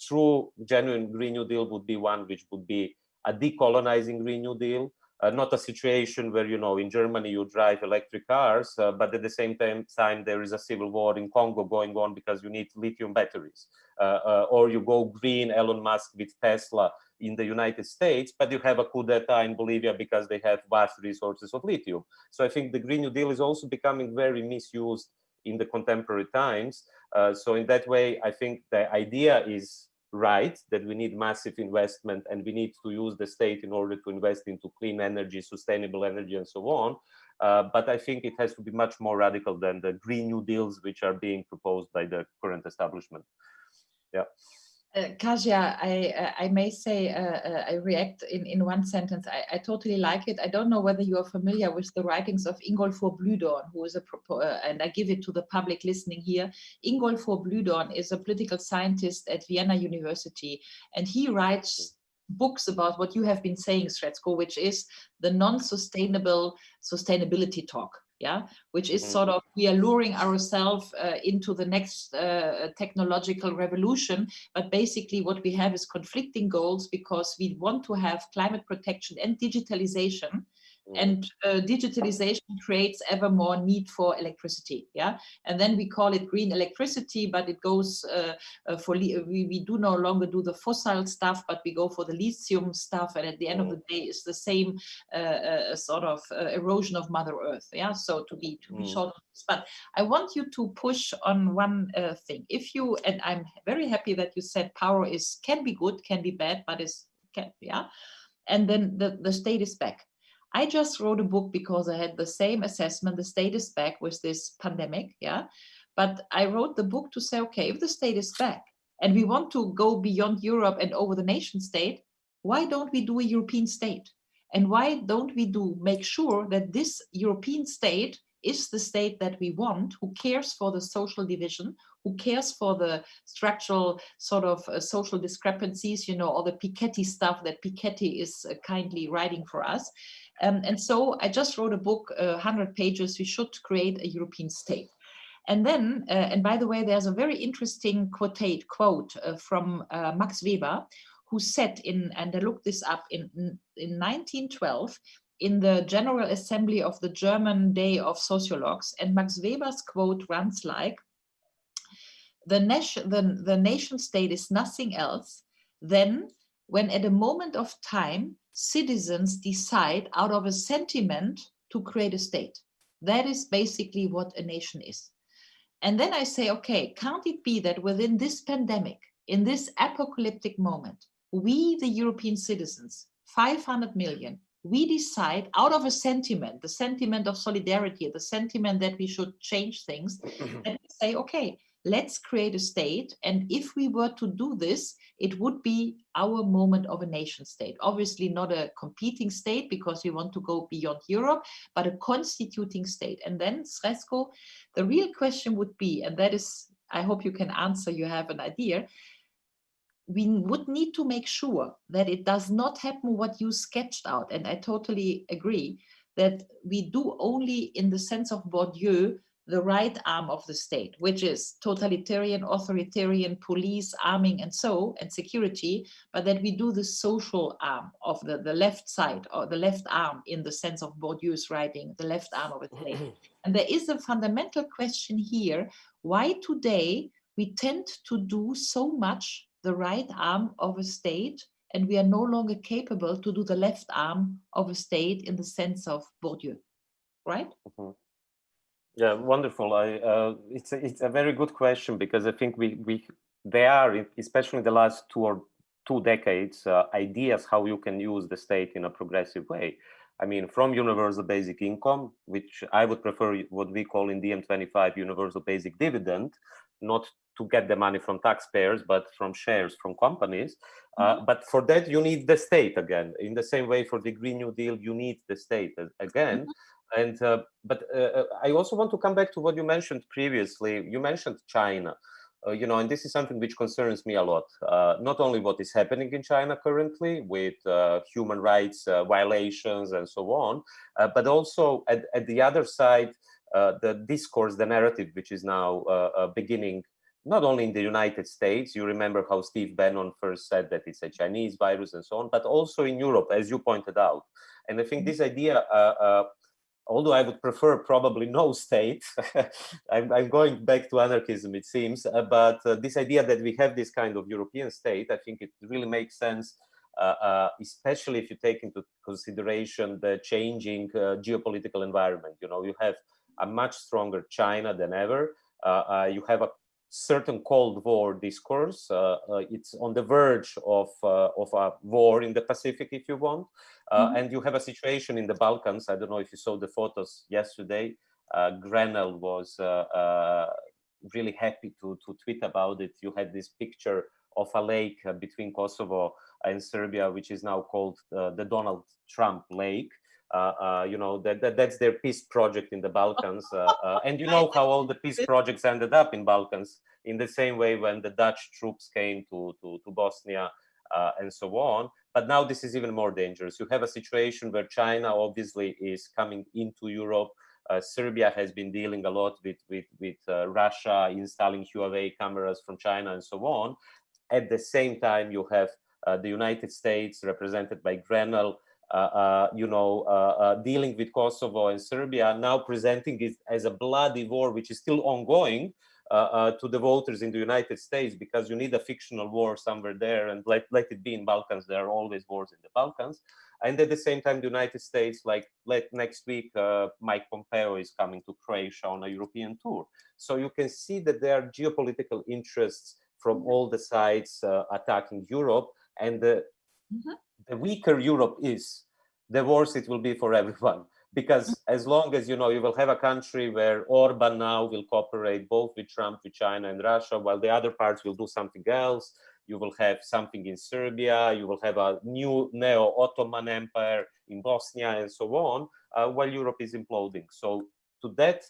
[SPEAKER 2] true, genuine Green New Deal would be one which would be a decolonizing Green New Deal, uh, not a situation where, you know, in Germany you drive electric cars, uh, but at the same time, time, there is a civil war in Congo going on because you need lithium batteries. Uh, or you go green, Elon Musk with Tesla in the United States, but you have a coup d'etat in Bolivia because they have vast resources of lithium. So I think the Green New Deal is also becoming very misused in the contemporary times. Uh, so in that way, I think the idea is right that we need massive investment and we need to use the state in order to invest into clean energy, sustainable energy, and so on. Uh, but I think it has to be much more radical than the Green New Deals which are being proposed by the current establishment. Yeah.
[SPEAKER 3] Uh, Kasia, I, uh, I may say uh, uh, I react in, in one sentence. I, I totally like it. I don't know whether you are familiar with the writings of Ingolfur Blühdorn, who is a, uh, and I give it to the public listening here. Ingolfur Blühdorn is a political scientist at Vienna University, and he writes books about what you have been saying, Srećko, which is the non-sustainable sustainability talk yeah which is mm-hmm. sort of we are luring ourselves uh, into the next uh, technological revolution but basically what we have is conflicting goals because we want to have climate protection and digitalization and uh, digitalization creates ever more need for electricity yeah? And then we call it green electricity but it goes uh, uh, for we, we do no longer do the fossil stuff but we go for the lithium stuff and at the end of the day it's the same uh, uh, sort of uh, erosion of mother earth yeah? So to be to be mm. short but i want you to push on one thing. If you and i'm very happy that you said power is can be good can be bad but is can yeah? And then the the state is back I just wrote a book because I had the same assessment, the state is back with this pandemic, yeah. But I wrote the book to say, okay, if the state is back and we want to go beyond Europe and over the nation state, why don't we do a European state? And why don't we do make sure that this European state is the state that we want, who cares for the social division, who cares for the structural sort of uh, social discrepancies, you know, all the Piketty stuff that Piketty is uh, kindly writing for us. Um, and so I just wrote a book, uh, 100 pages, we should create a European state. And then, uh, and by the way, there's a very interesting quote, quote uh, from uh, Max Weber, who said in, and I looked this up, in, in 1912, in the General Assembly of the German Day of Sociologues, and Max Weber's quote runs like, the, nation, the, the nation state is nothing else than when at a moment of time citizens decide out of a sentiment to create a state. That is basically what a nation is. And then I say, okay, can't it be that within this pandemic, in this apocalyptic moment, we, the European citizens, 500 million, we decide out of a sentiment, the sentiment of solidarity, the sentiment that we should change things, [laughs] and say, okay, let's create a state. And if we were to do this, it would be our moment of a nation state. Obviously not a competing state because we want to go beyond Europe, but a constituting state. And then, Srećko, the real question would be, and that is, I hope you can answer, you have an idea, we would need to make sure that it does not happen what you sketched out. And I totally agree that we do only in the sense of Bourdieu the right arm of the state, which is totalitarian, authoritarian, police, arming, and so, and security, but that we do the social arm of the, the left side or the left arm in the sense of Bourdieu's writing, the left arm of a state. and there is a fundamental question here, why today we tend to do so much the right arm of a state and we are no longer capable to do the left arm of a state in the sense of Bourdieu, right? Mm -hmm.
[SPEAKER 2] Yeah, wonderful. I, uh, it's, a, it's a very good question because I think we, we there are, especially in the last two or two decades, uh, ideas how you can use the state in a progressive way. I mean, from universal basic income, which I would prefer what we call in DiEM25 universal basic dividend, not to get the money from taxpayers, but from shares from companies. Mm -hmm. but for that, you need the state again. In the same way, for the Green New Deal, you need the state again. Mm -hmm. And uh, but uh, uh, I also want to come back to what you mentioned previously. You mentioned China, uh, you know, and this is something which concerns me a lot. Uh, not only what is happening in China currently with uh, human rights violations and so on, but also at, at the other side, the discourse, the narrative, which is now beginning not only in the United States, you remember how Steve Bannon first said that it's a Chinese virus and so on, but also in Europe, as you pointed out. And I think this idea uh, uh, although I would prefer probably no state, [laughs] I'm, I'm, going back to anarchism, it seems, uh, but uh, this idea that we have this kind of European state, I think it really makes sense, uh, uh especially if you take into consideration the changing uh, geopolitical environment. You know, you have a much stronger China than ever. Uh, you have a certain Cold War discourse. Uh, uh, it's on the verge of, uh, of a war in the Pacific, if you want. Mm -hmm. And you have a situation in the Balkans. I don't know if you saw the photos yesterday. Grenell was really happy to, to tweet about it. You had this picture of a lake between Kosovo and Serbia, which is now called the Donald Trump Lake. Uh, uh, you know that, that that's their peace project in the Balkans, uh, [laughs] and you know how all the peace projects ended up in Balkans in the same way when the Dutch troops came to to, to Bosnia and so on. But now this is even more dangerous. You have a situation where China obviously is coming into Europe. Uh, Serbia has been dealing a lot with with with uh, Russia installing Huawei cameras from China and so on. At the same time, you have uh, the United States represented by Grenell you know, uh, dealing with Kosovo and Serbia, now presenting it as a bloody war, which is still ongoing, uh, uh, to the voters in the United States because you need a fictional war somewhere there and let, let it be in Balkans. There are always wars in the Balkans. And at the same time, the United States, like let, next week, uh, Mike Pompeo is coming to Croatia on a European tour. So you can see that there are geopolitical interests from all the sides attacking Europe. And the, mm -hmm the weaker Europe is, the worse it will be for [laughs] everyone. Because as long as, you know, you will have a country where Orban now will cooperate both with Trump, with China and Russia, while the other parts will do something else. You will have something in Serbia, you will have a new neo-Ottoman empire in Bosnia and so on, uh, while Europe is imploding. So to that,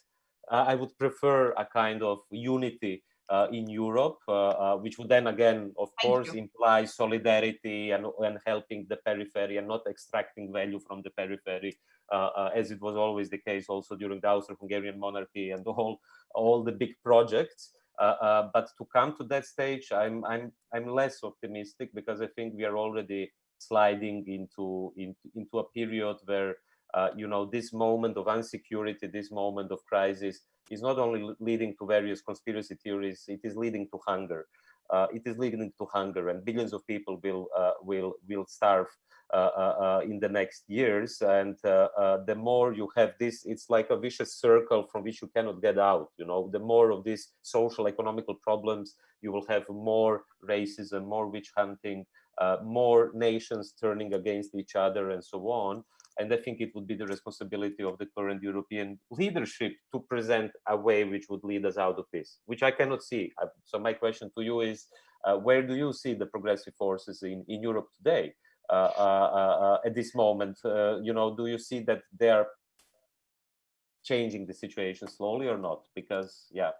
[SPEAKER 2] uh, I would prefer a kind of unity in Europe, uh, uh, which would then again, of Thank course, you. imply solidarity and, and helping the periphery and not extracting value from the periphery, as it was always the case also during the Austro-Hungarian monarchy and all, all the big projects. Uh, uh, but to come to that stage, I'm I'm I'm less optimistic because I think we are already sliding into into, into a period where uh, you know this moment of insecurity, this moment of crisis is not only leading to various conspiracy theories, it is leading to hunger. Uh, it is leading to hunger and billions of people will uh, will will starve uh, uh, uh in the next years. And uh, the more you have this it's like a vicious circle from which you cannot get out you know. The more of these social economical problems you will have more racism more witch hunting more nations turning against each other and so on and I think it would be the responsibility of the current European leadership to present a way which would lead us out of this, which I cannot see. Uh, so my question to you is, uh, where do you see the progressive forces in, in Europe today uh, uh, uh at this moment? Uh, you know, do you see that they are changing the situation slowly or not? Because, yeah.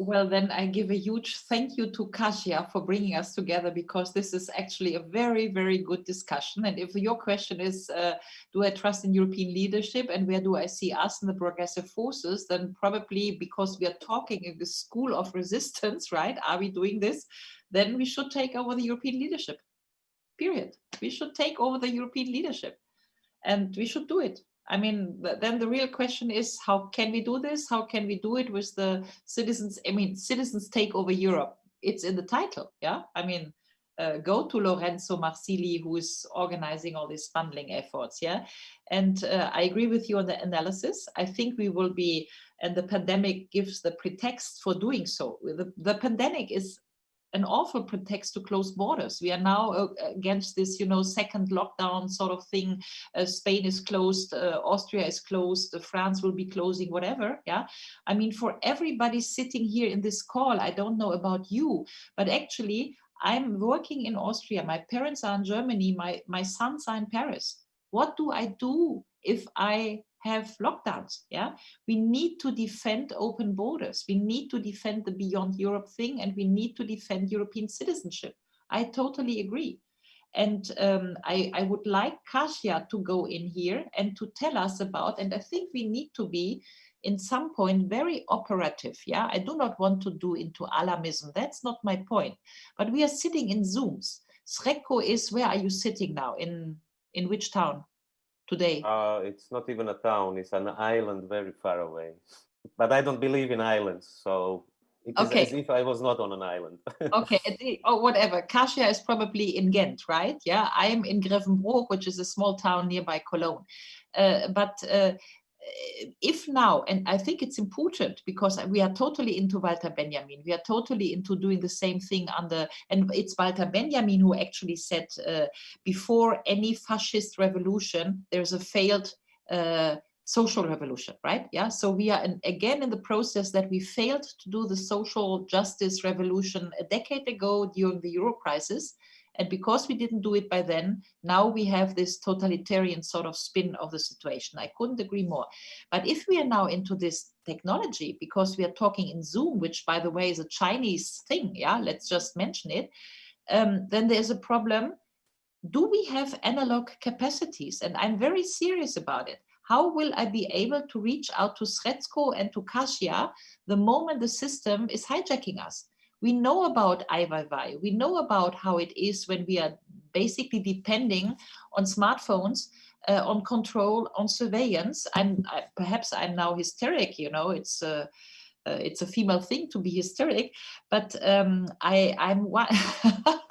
[SPEAKER 3] Well, then I give a huge thank you to Kasia for bringing us together because this is actually a very, very good discussion. And if your question is, uh, do I trust in European leadership and where do I see us in the progressive forces, then probably because we are talking in the school of [laughs] resistance, right? Are we doing this? Then we should take over the European leadership, period. We should take over the European leadership and we should do it. I mean, then the real question is, how can we do this? How can we do it with the citizens? I mean, citizens take over Europe. It's in the title, yeah? I mean, uh, go to Lorenzo Marsili, who is organizing all these bundling efforts, yeah? And uh, I agree with you on the analysis. I think we will be, and the pandemic gives the pretext for doing so. The, the pandemic is an awful pretext to close borders. We are now uh, against this, you know, second lockdown sort of thing. Uh, Spain is closed, uh, Austria is closed, uh, France will be closing, whatever. Yeah, I mean, for everybody sitting here in this call, I don't know about you, but actually, I'm working in Austria. My parents are in Germany. My my sons are in Paris. What do I do if I have lockdowns. Yeah, we need to defend open borders. We need to defend the beyond Europe thing, and we need to defend European citizenship. I totally agree. And um, I, I would like Kasia to go in here and to tell us about, and I think we need to be in some point very operative. Yeah, I do not want to do into alarmism. That's not my point. But we are sitting in Zooms. Srećko is, where are you sitting now? In, in which town? Today?
[SPEAKER 2] Uh, it's not even a town, it's an island very far away. But I don't believe in islands, so it is okay. as if I was not on an island. [laughs]
[SPEAKER 3] okay, or whatever. Kasia is probably in Ghent, right? Yeah, I am in Grevenbroich, which is a small town nearby Cologne. Uh, but uh, if now, and I think it's important because we are totally into Walter Benjamin, we are totally into doing the same thing under, and it's Walter Benjamin who actually said uh, before any fascist revolution, there's a failed uh, social revolution, right? Yeah, so we are in, again in the process that we failed to do the social justice revolution a decade ago during the Euro crisis. And because we didn't do it by then, now we have this totalitarian sort of spin of the situation. I couldn't agree more. But if we are now into this technology, because we are talking in Zoom, which by the way is a Chinese thing, yeah, let's just mention it, um, then there's a problem. Do we have analog capacities? And I'm very serious about it. How will I be able to reach out to Srećko and to Kasia the moment the system is hijacking us? We know about Ai-Weiwei. We know about how it is when we are basically depending on smartphones, uh, on control, on surveillance. I'm I, perhaps I'm now hysteric. You know, it's a uh, it's a female thing to be hysteric, but um, I I'm one. [laughs]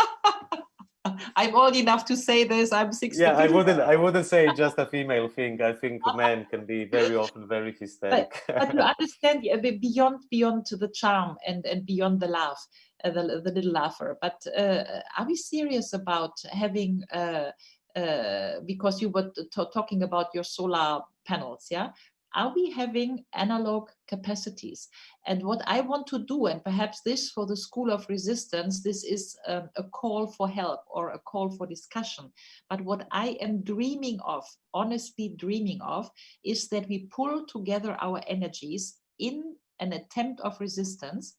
[SPEAKER 3] I'm old enough to say this. I'm 60.
[SPEAKER 2] Yeah, I wouldn't. I wouldn't say just a female thing. I think [laughs] men can be very often very hysteric.
[SPEAKER 3] But, but you understand beyond beyond to the charm and and beyond the laugh, uh, the the little laugher. But uh, are we serious about having? Uh, uh because you were talking about your solar panels, yeah are we having analog capacities? And what I want to do, and perhaps this for the School of Resistance, this is um, a call for help or a call for discussion. But what I am dreaming of, honestly dreaming of, is that we pull together our energies in an attempt of resistance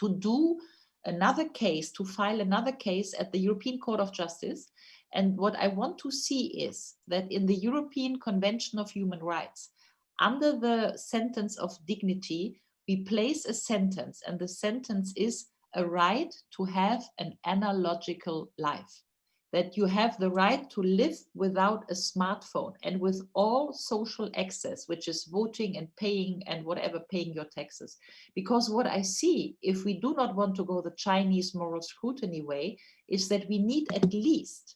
[SPEAKER 3] to do another case, to file another case at the European Court of Justice. And what I want to see is that in the European Convention of Human Rights, under the sentence of dignity, we place a sentence and the sentence is a right to have an analogical life that you have the right to live without a smartphone and with all social access, which is voting and paying and whatever paying your taxes. Because what I see, if we do not want to go the Chinese moral scrutiny way, is that we need at least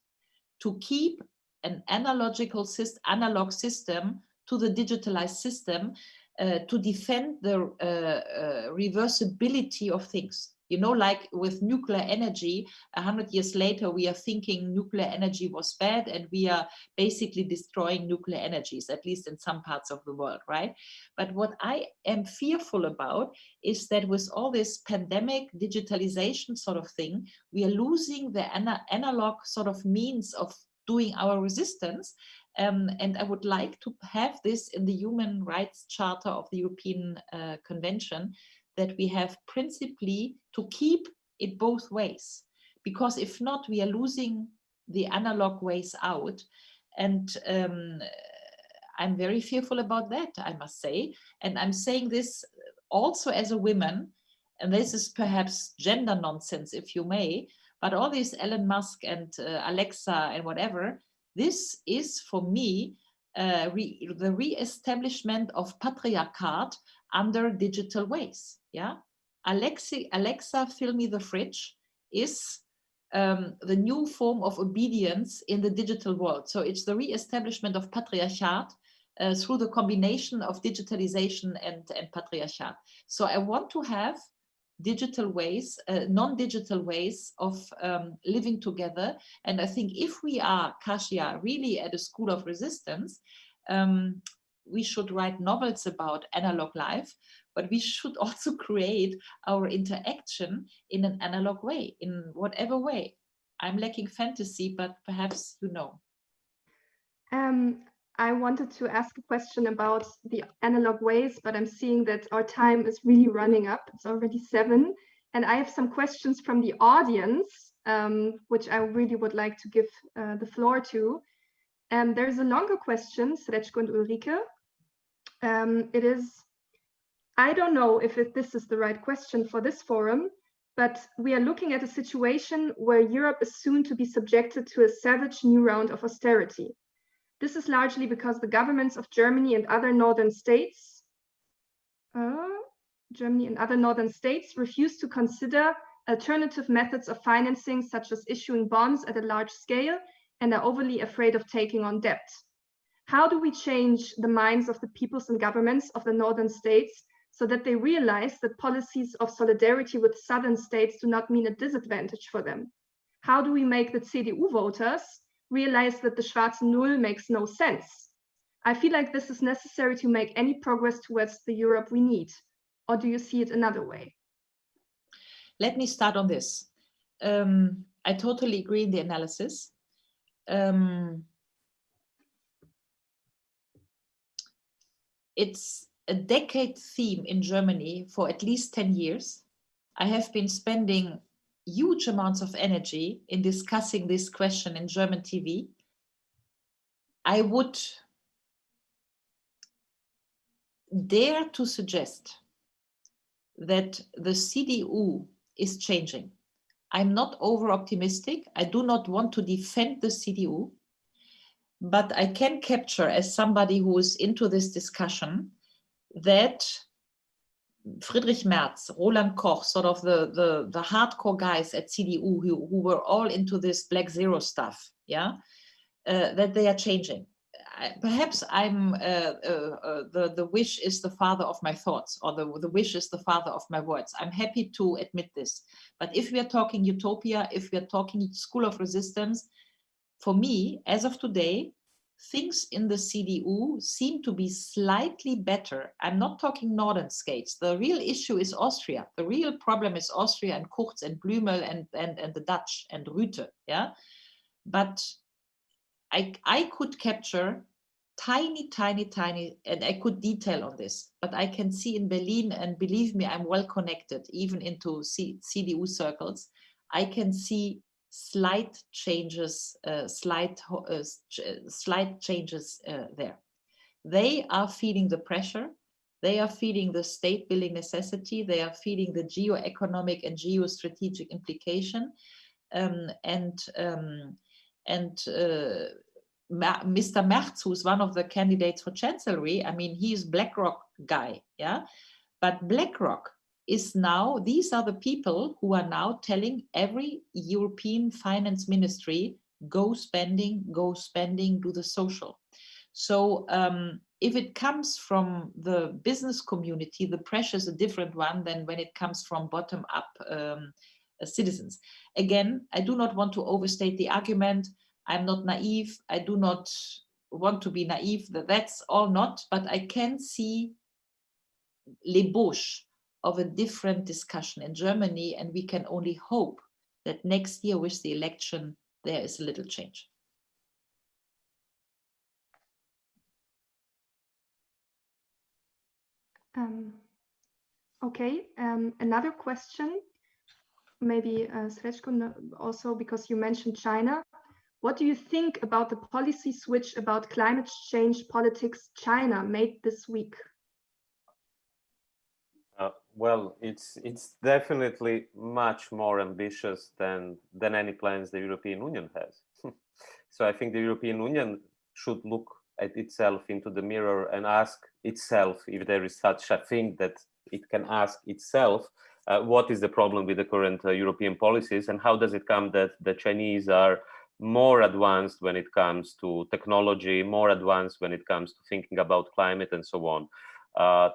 [SPEAKER 3] to keep an analogical system, analog system to the digitalized system uh, to defend the uh, uh, reversibility of things. You know, like with nuclear energy, a hundred years later, we are thinking nuclear energy was bad and we are basically destroying nuclear energies, at least in some parts of the world, right? But what I am fearful about is that with all this pandemic digitalization sort of thing, we are losing the ana analog sort of means of doing our resistance um, and I would like to have this in the Human Rights Charter of the European uh, Convention, that we have principally to keep it both ways. Because if not, we are losing the analog ways out. And um, I'm very fearful about that, I must say. And I'm saying this also as a woman, and this is perhaps gender nonsense, if you may, but all these Elon Musk and uh, Alexa and whatever, this is for me uh, re the re-establishment of patriarchat under digital ways. Yeah, Alexa, Alexa, fill me the fridge is um, the new form of obedience in the digital world. So it's the re-establishment of patriarchat uh, through the combination of digitalization and, and. So I want to have digital ways, uh, non-digital ways of um, living together. And I think if we are, Kasia, really at a school of resistance, um, we should write novels about analog life, but we should [laughs] also create our interaction in an analog way, in whatever way. I'm lacking fantasy, but perhaps you know.
[SPEAKER 1] Um, I wanted to ask a question about the analog ways, but I'm seeing that our time is really running up. It's already seven. And I have some questions from the audience, um, which I really would like to give uh, the floor to. And there's a longer question, Srećko and Ulrike. Um, it is, I don't know if it, this is the right question for this forum, but we are looking at a situation where Europe is soon to be subjected to a savage new round of austerity. This is largely because the governments of Germany and other northern states, uh, Germany and other northern states refuse to consider alternative methods of financing, such as issuing bonds at a large scale, and are overly afraid of taking on debt. How do we change the minds of the peoples and governments of the northern states so that they realize that policies of solidarity with southern states do not mean a disadvantage for them? How do we make the CDU voters realize that the Schwarze Null makes no sense. I feel like this is necessary to make any progress towards the Europe we need. Or do you see it another way?
[SPEAKER 3] Let me start on this. Um, I totally agree in the analysis. Um, it's a decade theme in Germany for at least 10 years. I have been spending huge amounts of energy in discussing this question in German TV, I would dare to suggest that the CDU is changing. I'm not over optimistic. I do not want to defend the CDU, but I can capture as somebody who is into this discussion that Friedrich Merz, Roland Koch, sort of the, the, the hardcore guys at CDU who, who were all into this black zero stuff, yeah, uh, that they are changing. I, perhaps I'm, uh, uh, uh, the, the wish is the father of my thoughts or the, the wish is the father of my words. I'm happy to admit this. But if we are talking utopia, if we are talking school of resistance, for me, as of today, things in the CDU seem to be slightly better. I'm not talking northern states. The real issue is Austria. The real problem is Austria and Kurz and Blümel and, and, and the Dutch and Rutte. Yeah, But I, I could capture tiny, tiny, tiny, and I could detail on this, but I can see in Berlin, and believe me, I'm well connected, even into C CDU circles, I can see slight changes, uh, slight, uh, slight changes uh, there. They are feeling the pressure. They are feeling the state building necessity. They are feeling the geo-economic and geostrategic implication. Um, and um, and uh, Mr. Merz, who's one of the candidates for chancellery, I mean, he's BlackRock guy, yeah. But BlackRock is now, these are the people who are now telling every European finance ministry, go spending, go spending, do the social. So um, if it comes from the business community, the pressure is a different one than when it comes from bottom up um, uh, citizens. Again, I do not want to overstate the argument. I'm not naive. I do not want to be naive. That that's all not, but I can see l'ébauche of a different discussion in Germany, and we can only hope that next year with the election, there is a little change.
[SPEAKER 1] Um, Okay, um, another question, maybe uh, Srećko also because you mentioned China. What do you think about the policy switch about climate change politics China made this week?
[SPEAKER 2] Well, it's it's definitely much more ambitious than than any plans the European Union has. [laughs] so I think the European Union should look at itself into the mirror and ask itself if there is such a thing that it can ask itself uh, what is the problem with the current uh, European policies and how does it come that the Chinese are more advanced when it comes to technology, more advanced when it comes to thinking about climate and so on. Uh,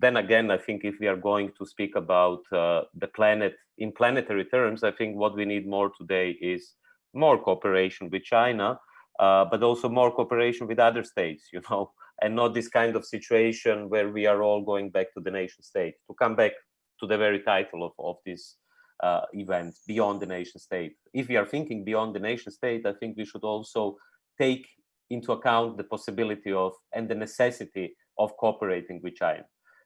[SPEAKER 2] then again, I think if we are going to speak about uh, the planet in planetary terms, I think what we need more today is more cooperation with China, uh, but also more cooperation with other states, you know, [laughs] and not this kind of situation where we are all going back to the nation state. To come back to the very title of, of this uh, event, beyond the nation state. If we are thinking beyond the nation state, I think we should also take into account the possibility of and the necessity of cooperating with China.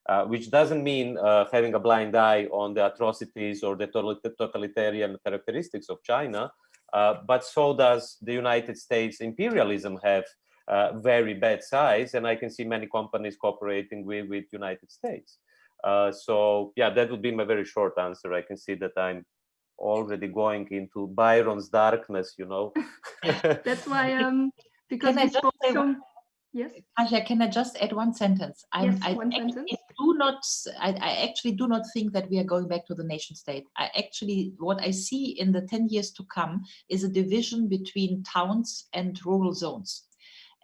[SPEAKER 2] Uh, which doesn't mean uh, having a blind eye on the atrocities or the totalitarian characteristics of China, uh, but so does the United States imperialism have uh, very bad sides, and I can see many companies cooperating with with United States. Uh, so yeah, that would be my very short answer. I can see that I'm already going into Byron's darkness, you know. [laughs]
[SPEAKER 1] That's why [laughs] um because I spoke so Yes.
[SPEAKER 3] Kasia, can I just add one sentence?
[SPEAKER 1] I'm, yes, I one sentence.
[SPEAKER 3] Do not, I, I, actually do not think that we are going back to the nation state. I actually, what I see in the 10 years to come is a division between towns and rural zones.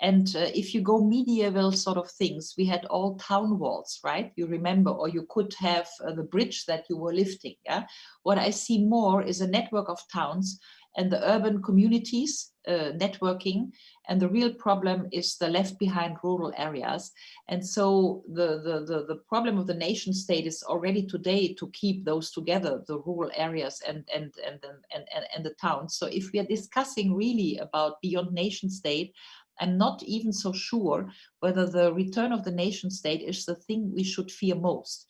[SPEAKER 3] And uh, if you go medieval sort of things, we had all town walls, right? You remember, or you could have uh, the bridge that you were lifting. Yeah. What I see more is a network of towns and the urban communities uh, networking. And the real problem is the left behind rural areas. And so the, the, the, the, problem of the nation state is already today to keep those together, the rural areas and, and, and, and, and, and the towns. So if we are discussing really about beyond nation state, I'm not even so sure whether the return of the nation state is the thing we should fear most.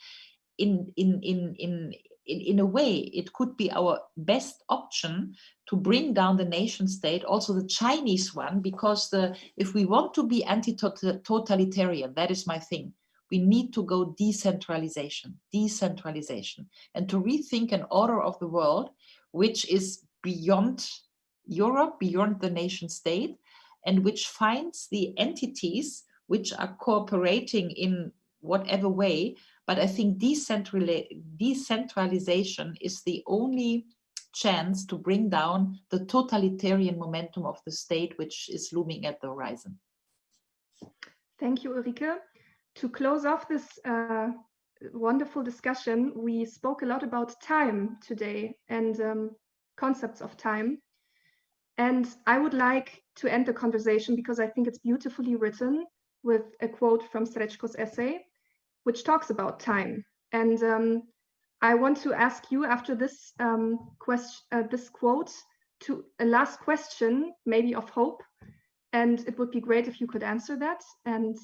[SPEAKER 3] In, in, in, in, in, in a way, it could be our best option to bring down the nation state, also the Chinese one, because the, if we want to be anti-totalitarian, that is my thing, we need to go decentralization, decentralization, and to rethink an order of the world which is beyond Europe, beyond the nation state, and which finds the entities which are cooperating in whatever way. But I think decentralization is the only chance to bring down the totalitarian momentum of the state, which is looming at the horizon.
[SPEAKER 1] Thank you, Ulrike. To close off this uh, wonderful discussion, we spoke a lot about time today and um, concepts of time. And I would like to end the conversation because I think it's beautifully written with a quote from Srećko's essay, which talks about time. And um, I want to ask you after this um, question, uh, this quote, to a last question, maybe of hope. And it would be great if you could answer that. And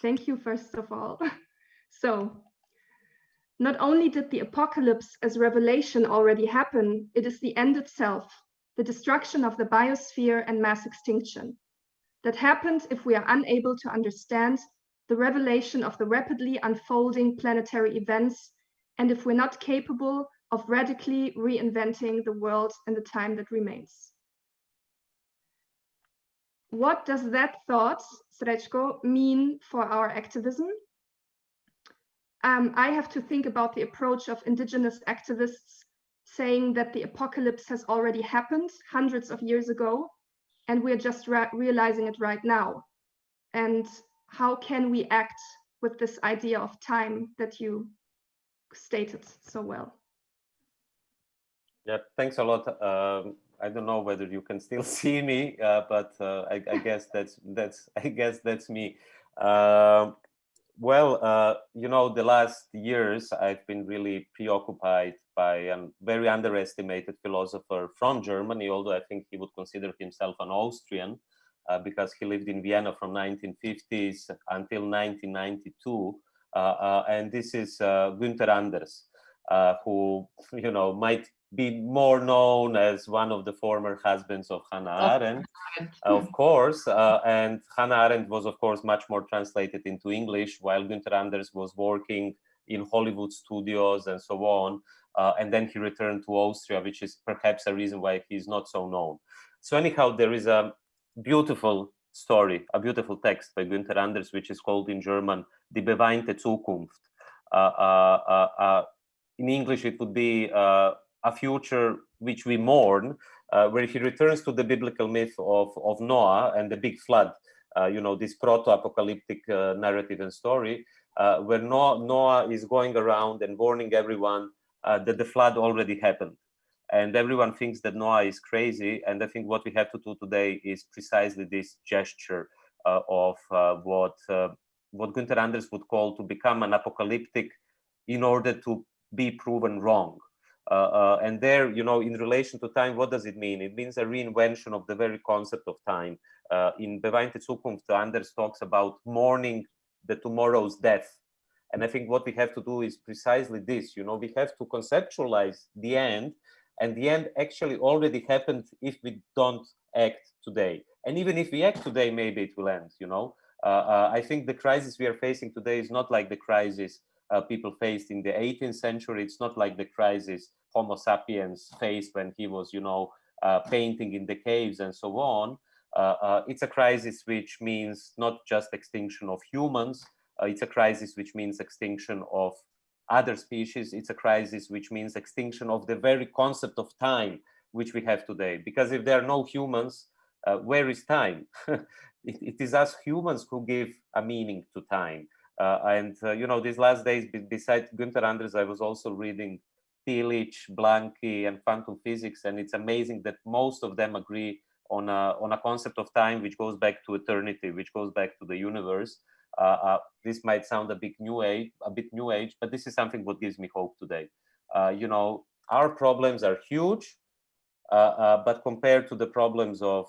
[SPEAKER 1] thank you, first of all. [laughs] so, not only did the apocalypse as revelation already happen, it is the end itself the destruction of the biosphere and mass extinction. That happens if we are unable to understand the revelation of the rapidly unfolding planetary events and if we're not capable of radically reinventing the world in the time that remains. What does that thought, Srećko, mean for our activism? Um, I have to think about the approach of indigenous activists saying that the apocalypse has already happened hundreds of years ago and we're just realizing it right now. And how can we act with this idea of time that you stated so well?
[SPEAKER 2] Yeah, thanks a lot. Um, I don't know whether you can still [laughs] see me, uh, but uh, I, I, guess that's that's [laughs] I guess that's me. Uh, well, you know, the last years I've been really preoccupied by a very underestimated philosopher from Germany, although I think he would consider himself an Austrian uh, because he lived in Vienna from 1950s until 1992. Uh, uh, and this is uh, Günther Anders, who you know might be more known as one of the former husbands of Hannah Arendt, of hmm. course. Uh, and Hannah Arendt was, of course, much more translated into English, while Günther Anders was working in Hollywood studios and so on. Uh, and then he returned to Austria, which is perhaps a reason why he's not so known. So anyhow, there is a beautiful story, a beautiful text by Günther Anders, which is called in German, Die beweinte Zukunft. Uh, uh, uh, in English, it would be a future which we mourn, where he returns to the biblical myth of, of Noah and the big flood, you know, this proto-apocalyptic narrative and story, where Noah, Noah, is going around and warning everyone uh, that the flood already happened. And everyone thinks that Noah is crazy. And I think what we have to do today is precisely this gesture uh, of what, what Günther Anders would call to become an apocalyptic in order to be proven wrong. Uh, uh, and there, you know, in relation to time, what does it mean? It means a reinvention of the very concept of time. Uh, in Beweinte Zukunft, Anders talks about mourning the tomorrow's death. And I think what we have to do is precisely this, you know, we have to conceptualize the end and the end actually already happened if we don't act today. And even if we act today, maybe it will end, you know. Uh, uh, I think the crisis we are facing today is not like the crisis uh, people faced in the 18th century. It's not like the crisis Homo sapiens faced when he was, you know, uh, painting in the caves and so on. Uh, uh it's a crisis which means not just extinction of humans. It's a crisis which means extinction of other species. It's a crisis which means extinction of the very concept of time which we have today. Because if there are no humans, uh, where is time? [laughs] it, it is us humans who give a meaning to time. Uh, and, uh, you know, these last days, besides Günther Anders, I was also reading Tillich, Blanqui, and quantum physics. And it's amazing that most of them agree on a, on a concept of time which goes back to eternity, which goes back to the universe. Uh, uh, this might sound a bit new age, a bit new age, but this is something what gives me hope today. Uh, you know, our problems are huge, but compared to the problems of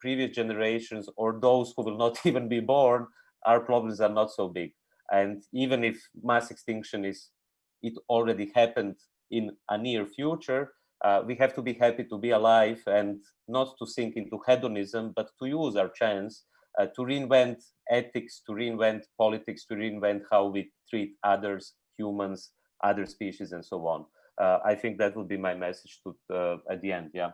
[SPEAKER 2] previous generations or those who will not [laughs] even be born, our problems are not so big. And even if mass extinction is, it already happened in a near future, uh, we have to be happy to be alive and not to sink into hedonism, but to use our chance uh, to reinvent ethics, to reinvent politics, to reinvent how we treat others, humans, other species, and so on. Uh, I think that would be my message to uh, at the end. Yeah,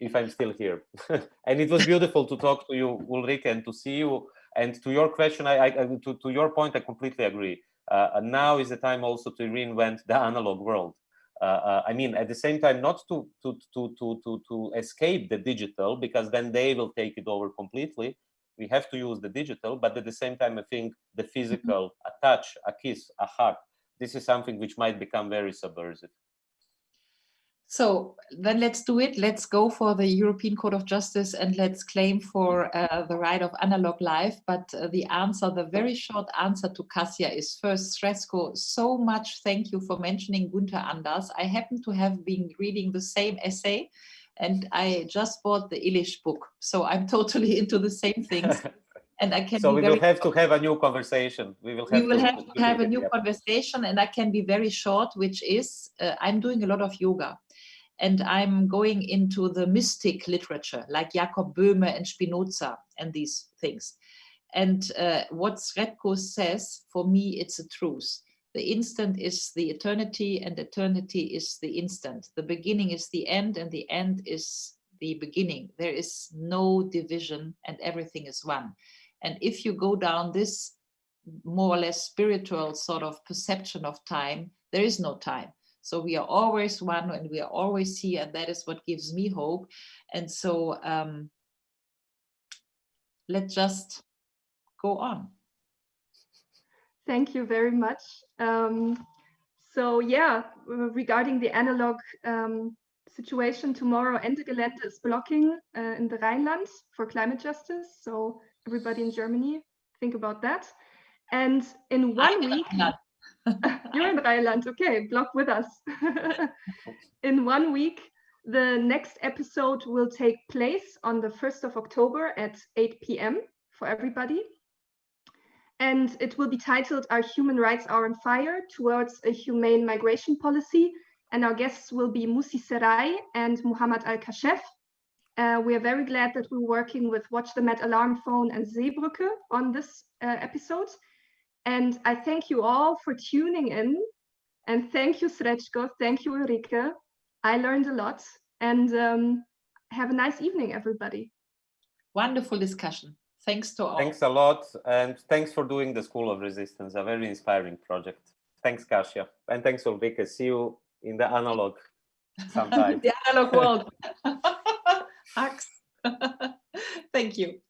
[SPEAKER 2] if I'm still here. [laughs] and it was beautiful to talk to you, Ulrike, and to see you and to your question, I, I to, to your point, I completely agree. Uh, now is the time also to reinvent the analog world. Uh, uh, I mean, at the same time, not to, to, to, to, to, to escape the digital, because then they will take it over completely. We have to use the digital, but at the same time, I think the mm-hmm. physical, a touch, a kiss, a hug, this is something which might become very subversive.
[SPEAKER 3] So then let's do it. Let's go for the European Court of Justice and let's claim for uh, the right of analog life. But uh, the answer, the very short answer to Kasia is first, Srećko, so much thank you for mentioning Günther Anders. I happen to have been reading the same essay and I just bought the Ilish book. So I'm [laughs] totally into the same things. [laughs] and I can.
[SPEAKER 2] So we will have to have a new conversation. We will
[SPEAKER 3] have. We will to, have to, have a new conversation, and I can be very short, which is uh, I'm doing a lot of yoga, and I'm going into the mystic literature like Jakob Böhme and Spinoza and these things. And uh, what Srećko says, for me, it's a truth. The instant is the eternity and eternity is the instant. The beginning is the end and the end is the beginning. There is no division and everything is one. And if you go down this more or less spiritual sort of perception of time, there is no time. So we are always one and we are always here, and that is what gives me hope. And so um, let's just go on.
[SPEAKER 1] Thank you very much. Um, so yeah, regarding the analog um, situation tomorrow, Ende Gelände is blocking uh, in the Rhineland for climate justice. So everybody in Germany, think about that. And in one week, [laughs] You're in Rhineland. Okay, block with us. [laughs] in one week, the next episode will take place on the 1st of October at 8 p.m. for everybody. And it will be titled Our Human Rights Are on Fire Towards a Humane Migration Policy. And our guests will be Mussie Zerai and Muhammad Al-Kashef. Uh, we are very glad that we're working with Watch the Med Alarm Phone and Seebrücke on this uh, episode. And I thank you all for tuning in. And thank you, Srećko. Thank you, Ulrike. I learned a lot. And um, have a nice evening, everybody.
[SPEAKER 3] Wonderful discussion. Thanks to all.
[SPEAKER 2] Thanks a lot. And thanks for doing the School of Resistance, a very inspiring project. Thanks, Kasia. And thanks, Ulrike. See you in the analog [laughs] sometime.
[SPEAKER 3] the analog world. [laughs] [laughs] Thank you.